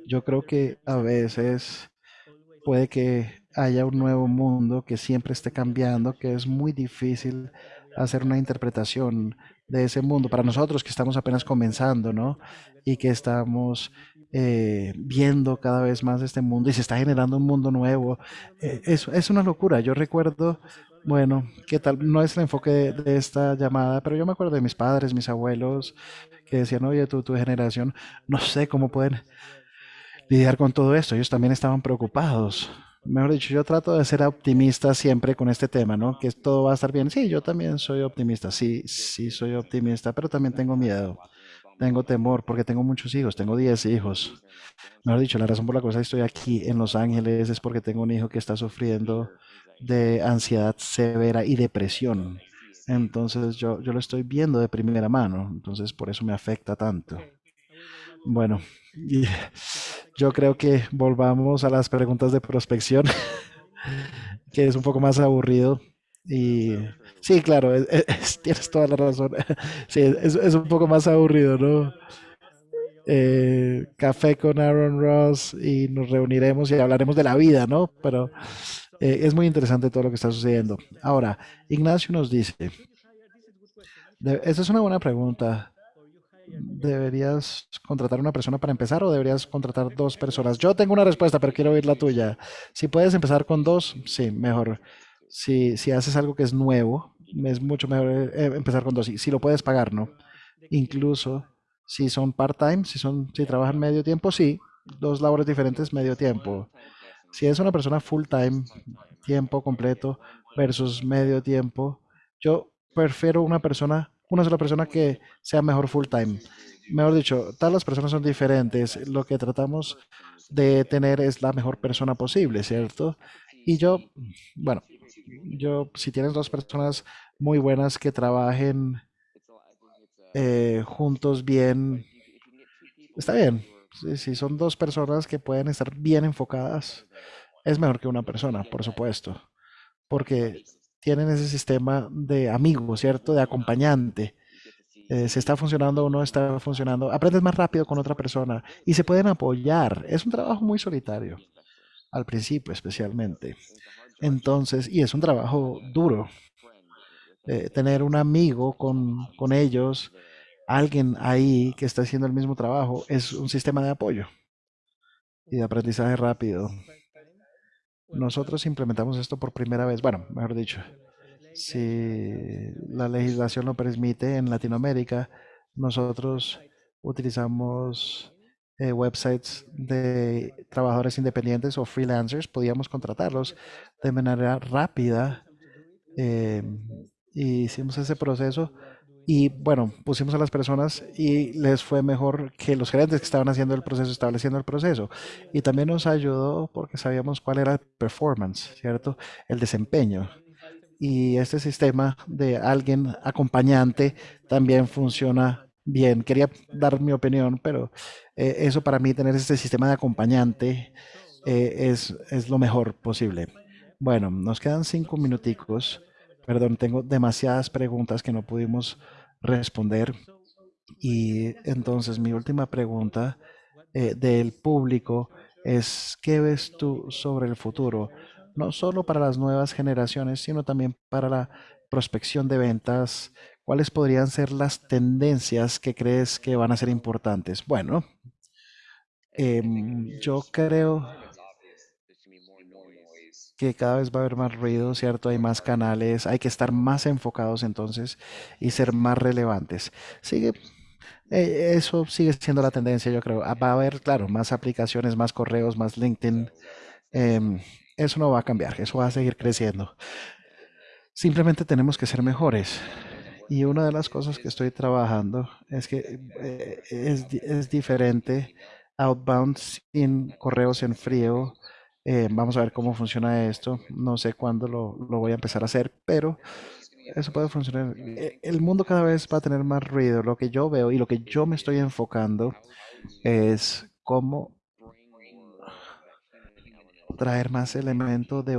Yo creo que a veces puede que haya un nuevo mundo que siempre esté cambiando, que es muy difícil hacer una interpretación de ese mundo para nosotros que estamos apenas comenzando, ¿no? Y que estamos eh, viendo cada vez más este mundo y se está generando un mundo nuevo. Eh, es, una locura. Yo recuerdo, bueno, qué tal, no es el enfoque de, de esta llamada, pero yo me acuerdo de mis padres, mis abuelos, que decían, oye, tu, tu generación, no sé cómo pueden lidiar con todo esto. Ellos también estaban preocupados. Mejor dicho, yo trato de ser optimista siempre con este tema, ¿no? Que todo va a estar bien. Sí, yo también soy optimista. Sí, sí soy optimista, pero también tengo miedo. Tengo temor porque tengo muchos hijos. Tengo 10 hijos. Mejor dicho, la razón por la cual estoy aquí en Los Ángeles es porque tengo un hijo que está sufriendo de ansiedad severa y depresión. Entonces yo, yo lo estoy viendo de primera mano. Entonces por eso me afecta tanto. Bueno, yo creo que volvamos a las preguntas de prospección, que es un poco más aburrido. Y sí, claro, es- es- tienes toda la razón. Sí, es, un poco más aburrido, ¿no? Eh, café con Aaron Ross y nos reuniremos y hablaremos de la vida, ¿no? Pero eh, es muy interesante todo lo que está sucediendo. Ahora, Ignacio nos dice, esa es una buena pregunta. ¿Deberías contratar una persona para empezar o deberías contratar dos personas? Yo tengo una respuesta, pero quiero oír la tuya. Si puedes empezar con dos, sí, mejor. Si, si haces algo que es nuevo, es mucho mejor eh, empezar con dos. Si, si lo puedes pagar, ¿no? Incluso si son part-time, si son, si trabajan medio tiempo, sí, dos labores diferentes, medio tiempo. Si es una persona full-time, tiempo completo versus medio tiempo, yo prefiero una persona, una sola persona que sea mejor full-time. Mejor dicho, todas las personas son diferentes. Lo que tratamos de tener es la mejor persona posible, ¿cierto? Y yo, bueno, yo, si tienes dos personas muy buenas que trabajen eh, juntos bien, está bien. Si son dos personas que pueden estar bien enfocadas, es mejor que una persona, por supuesto, porque tienen ese sistema de amigo, ¿cierto? De acompañante. Eh, si está funcionando o no está funcionando, aprendes más rápido con otra persona y se pueden apoyar. Es un trabajo muy solitario, al principio especialmente. Entonces, y es un trabajo duro. eh, tener un amigo con, con ellos, alguien ahí que está haciendo el mismo trabajo, es un sistema de apoyo y de aprendizaje rápido. Nosotros implementamos esto por primera vez, bueno, mejor dicho, si la legislación lo permite en Latinoamérica, nosotros utilizamos eh, websites de trabajadores independientes o freelancers, podíamos contratarlos de manera rápida eh, y hicimos ese proceso y bueno, pusimos a las personas y les fue mejor que los gerentes que estaban haciendo el proceso, estableciendo el proceso. Y también nos ayudó porque sabíamos cuál era el performance, ¿cierto? El desempeño. Y este sistema de alguien acompañante también funciona bien. Quería dar mi opinión, pero eh, eso para mí, tener este sistema de acompañante eh, es, es lo mejor posible. Bueno, nos quedan cinco minuticos. Perdón, tengo demasiadas preguntas que no pudimos responder. Y entonces mi última pregunta eh, del público es, ¿qué ves tú sobre el futuro? No solo para las nuevas generaciones, sino también para la prospección de ventas. ¿Cuáles podrían ser las tendencias que crees que van a ser importantes? Bueno, em, yo creo que cada vez va a haber más ruido, ¿cierto? Hay más canales, hay que estar más enfocados entonces y ser más relevantes. Sigue, eh, eso sigue siendo la tendencia, yo creo. Ah, Va a haber, claro, más aplicaciones, más correos, más LinkedIn. em, eso no va a cambiar, eso va a seguir creciendo. Simplemente tenemos que ser mejores. Y una de las cosas que estoy trabajando es que eh, es, es diferente outbound sin correos en frío. Eh, vamos a ver cómo funciona esto. No sé cuándo lo, voy a empezar a hacer, pero eso puede funcionar. Eh, El mundo cada vez va a tener más ruido. Lo que yo veo y lo que yo me estoy enfocando es cómo traer más elementos de,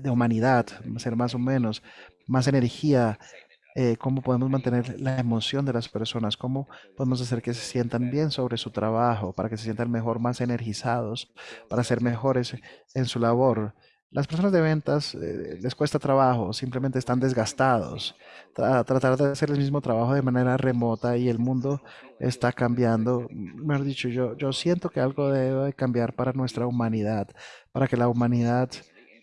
de humanidad, ser más o menos, más energía, eh, cómo podemos mantener la emoción de las personas, cómo podemos hacer que se sientan bien sobre su trabajo, para que se sientan mejor, más energizados, para ser mejores en su labor. Las personas de ventas eh, les cuesta trabajo, simplemente están desgastados. Tra- tratar de hacer el mismo trabajo de manera remota y el mundo está cambiando. Mejor dicho, yo, yo siento que algo debe cambiar para nuestra humanidad, para que la humanidad,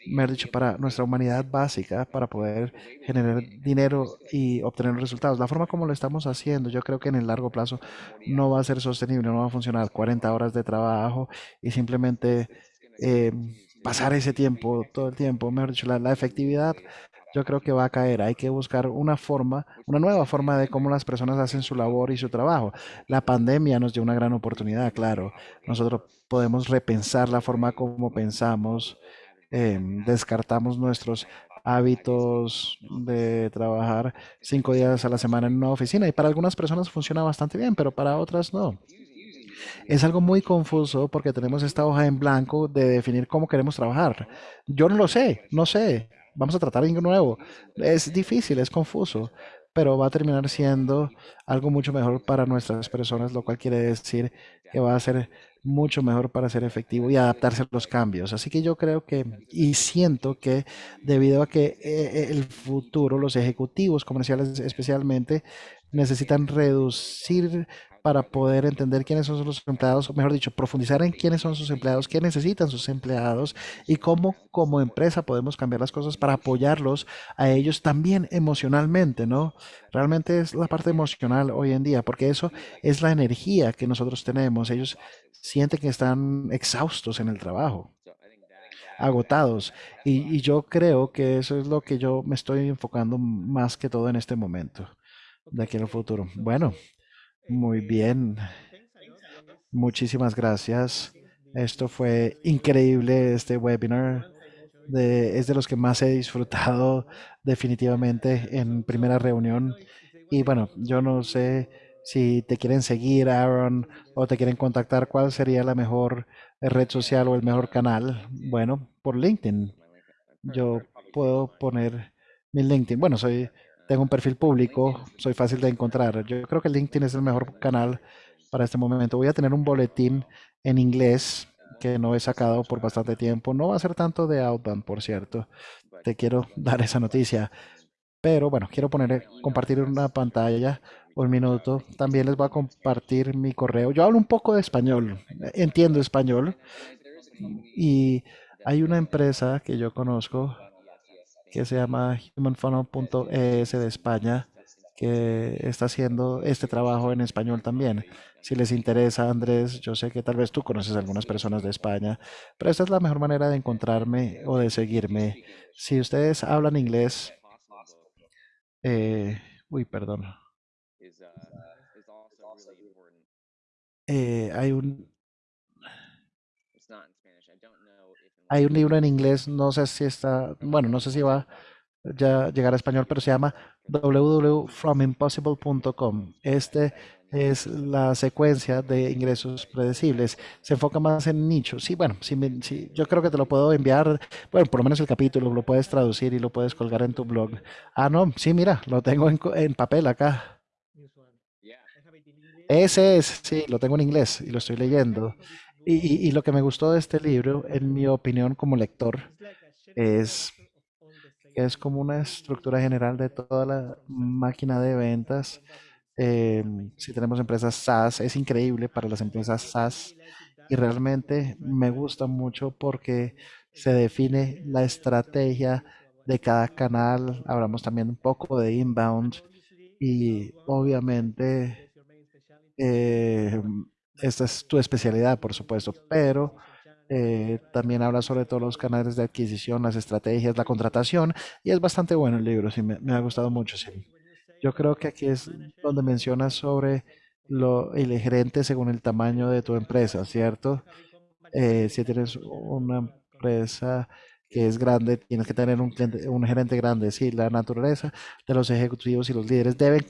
mejor dicho, para nuestra humanidad básica, para poder generar dinero y obtener resultados. La forma como lo estamos haciendo, yo creo que en el largo plazo no va a ser sostenible, no va a funcionar 40 horas de trabajo y simplemente eh, pasar ese tiempo, todo el tiempo, mejor dicho, la, la efectividad. Yo creo que va a caer. Hay que buscar una forma, una nueva forma de cómo las personas hacen su labor y su trabajo. La pandemia nos dio una gran oportunidad, claro. Nosotros podemos repensar la forma como pensamos, em, descartamos nuestros hábitos de trabajar cinco días a la semana en una oficina y para algunas personas funciona bastante bien, pero para otras no. Es algo muy confuso porque tenemos esta hoja en blanco de definir cómo queremos trabajar. Yo no lo sé, no sé. Vamos a tratar algo nuevo. Es difícil, es confuso, pero va a terminar siendo algo mucho mejor para nuestras personas, lo cual quiere decir que va a ser mucho mejor para ser efectivo y adaptarse a los cambios. Así que yo creo que y siento que debido a que eh, el futuro, los ejecutivos comerciales especialmente, necesitan reducir para poder entender quiénes son sus empleados, o mejor dicho, profundizar en quiénes son sus empleados, qué necesitan sus empleados y cómo como empresa podemos cambiar las cosas para apoyarlos a ellos también emocionalmente, ¿no? Realmente es la parte emocional hoy en día, porque eso es la energía que nosotros tenemos. Ellos sienten que están exhaustos en el trabajo, agotados. Y, y yo creo que eso es lo que yo me estoy enfocando más que todo en este momento, de aquí en el futuro. Bueno. Muy bien, muchísimas gracias. Esto fue increíble, este webinar. De, es de los que más he disfrutado definitivamente en primera reunión. Y bueno, yo no sé si te quieren seguir, Aaron, o te quieren contactar, ¿cuál sería la mejor red social o el mejor canal? Bueno, por LinkedIn. Yo puedo poner mi LinkedIn. Bueno, soy, tengo un perfil público, soy fácil de encontrar. Yo creo que LinkedIn es el mejor canal para este momento. Voy a tener un boletín en inglés que no he sacado por bastante tiempo. No va a ser tanto de Outbound, por cierto. Te quiero dar esa noticia. Pero bueno, quiero poner, compartir una pantalla un minuto. También les voy a compartir mi correo. Yo hablo un poco de español, entiendo español. Y hay una empresa que yo conozco que se llama humanfunnel.es de España, que está haciendo este trabajo en español también. Si les interesa, Andrés, yo sé que tal vez tú conoces a algunas personas de España, pero esta es la mejor manera de encontrarme o de seguirme. Si ustedes hablan inglés, eh, uy, perdón. Eh, hay un hay un libro en inglés, no sé si está, bueno, no sé si va ya a llegar a español, pero se llama www.fromimpossible.com. Este es la secuencia de ingresos predecibles. Se enfoca más en nichos. Sí, bueno, sí, me- sí, yo creo que te lo puedo enviar, bueno, por lo menos el capítulo, lo puedes traducir y lo puedes colgar en tu blog. Ah, no, sí, mira, lo tengo en, en papel acá. Ese es, sí, lo tengo en inglés y lo estoy leyendo. Y, lo que me gustó de este libro, en mi opinión como lector, es que es como una estructura general de toda la máquina de ventas. Eh, si tenemos empresas SaaS, es increíble para las empresas SaaS y realmente me gusta mucho porque se define la estrategia de cada canal. Hablamos también un poco de inbound y obviamente eh, esta es tu especialidad, por supuesto, pero eh, también habla sobre todos los canales de adquisición, las estrategias, la contratación, y es bastante bueno el libro, sí, me, ha gustado mucho, sí. Yo creo que aquí es donde mencionas sobre lo, el gerente según el tamaño de tu empresa, ¿cierto? Eh, si tienes una empresa que es grande, tienes que tener un, gerente grande. Sí, la naturaleza de los ejecutivos y los líderes deben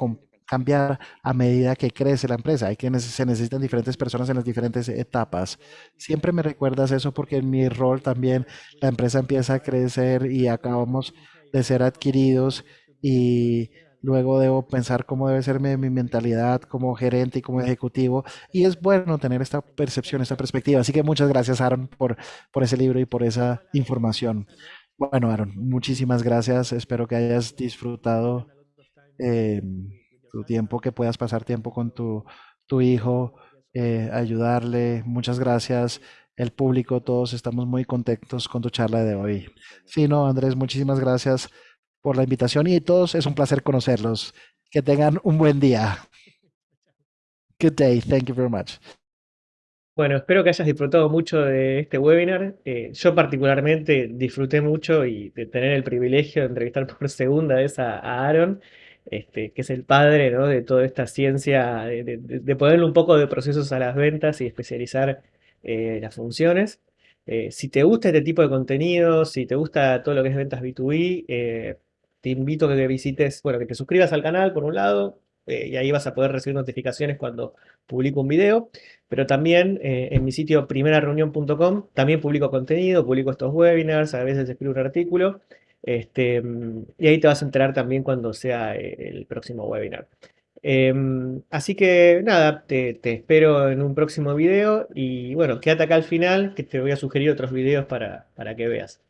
cambiar a medida que crece la empresa. Hay que se necesitan diferentes personas en las diferentes etapas. Siempre me recuerdas eso porque en mi rol también la empresa empieza a crecer y acabamos de ser adquiridos y luego debo pensar cómo debe ser mi, mi mentalidad como gerente y como ejecutivo. Y es bueno tener esta percepción, esta perspectiva. Así que muchas gracias, Aaron, por, por ese libro y por esa información. Bueno, Aaron, muchísimas gracias. Espero que hayas disfrutado eh, tu tiempo, que puedas pasar tiempo con tu, tu hijo, eh, ayudarle. Muchas gracias. El público, todos estamos muy contentos con tu charla de hoy. Sí, no, Andrés, muchísimas gracias por la invitación y todos es un placer conocerlos. Que tengan un buen día. Good day. Thank you very much. Bueno, espero que hayas disfrutado mucho de este webinar. Eh, yo particularmente disfruté mucho y de tener el privilegio de entrevistar por segunda vez a, a Aaron, este, que es el padre, de toda esta ciencia, de, de- ponerle un poco de procesos a las ventas y especializar eh, las funciones. Eh, si te gusta este tipo de contenido, si te gusta todo lo que es ventas B2B, eh, te invito a que visites, bueno, que te suscribas al canal por un lado, y ahí vas a poder recibir notificaciones cuando publico un video. Pero también en mi sitio primerareunión.com también publico contenido, publico estos webinars, a veces escribo un artículo. Este, mm, y ahí te vas a enterar también cuando sea eh, el próximo webinar. Em, así que nada, te, te espero en un próximo video y bueno, quédate acá al final que te voy a sugerir otros videos para, para que veas.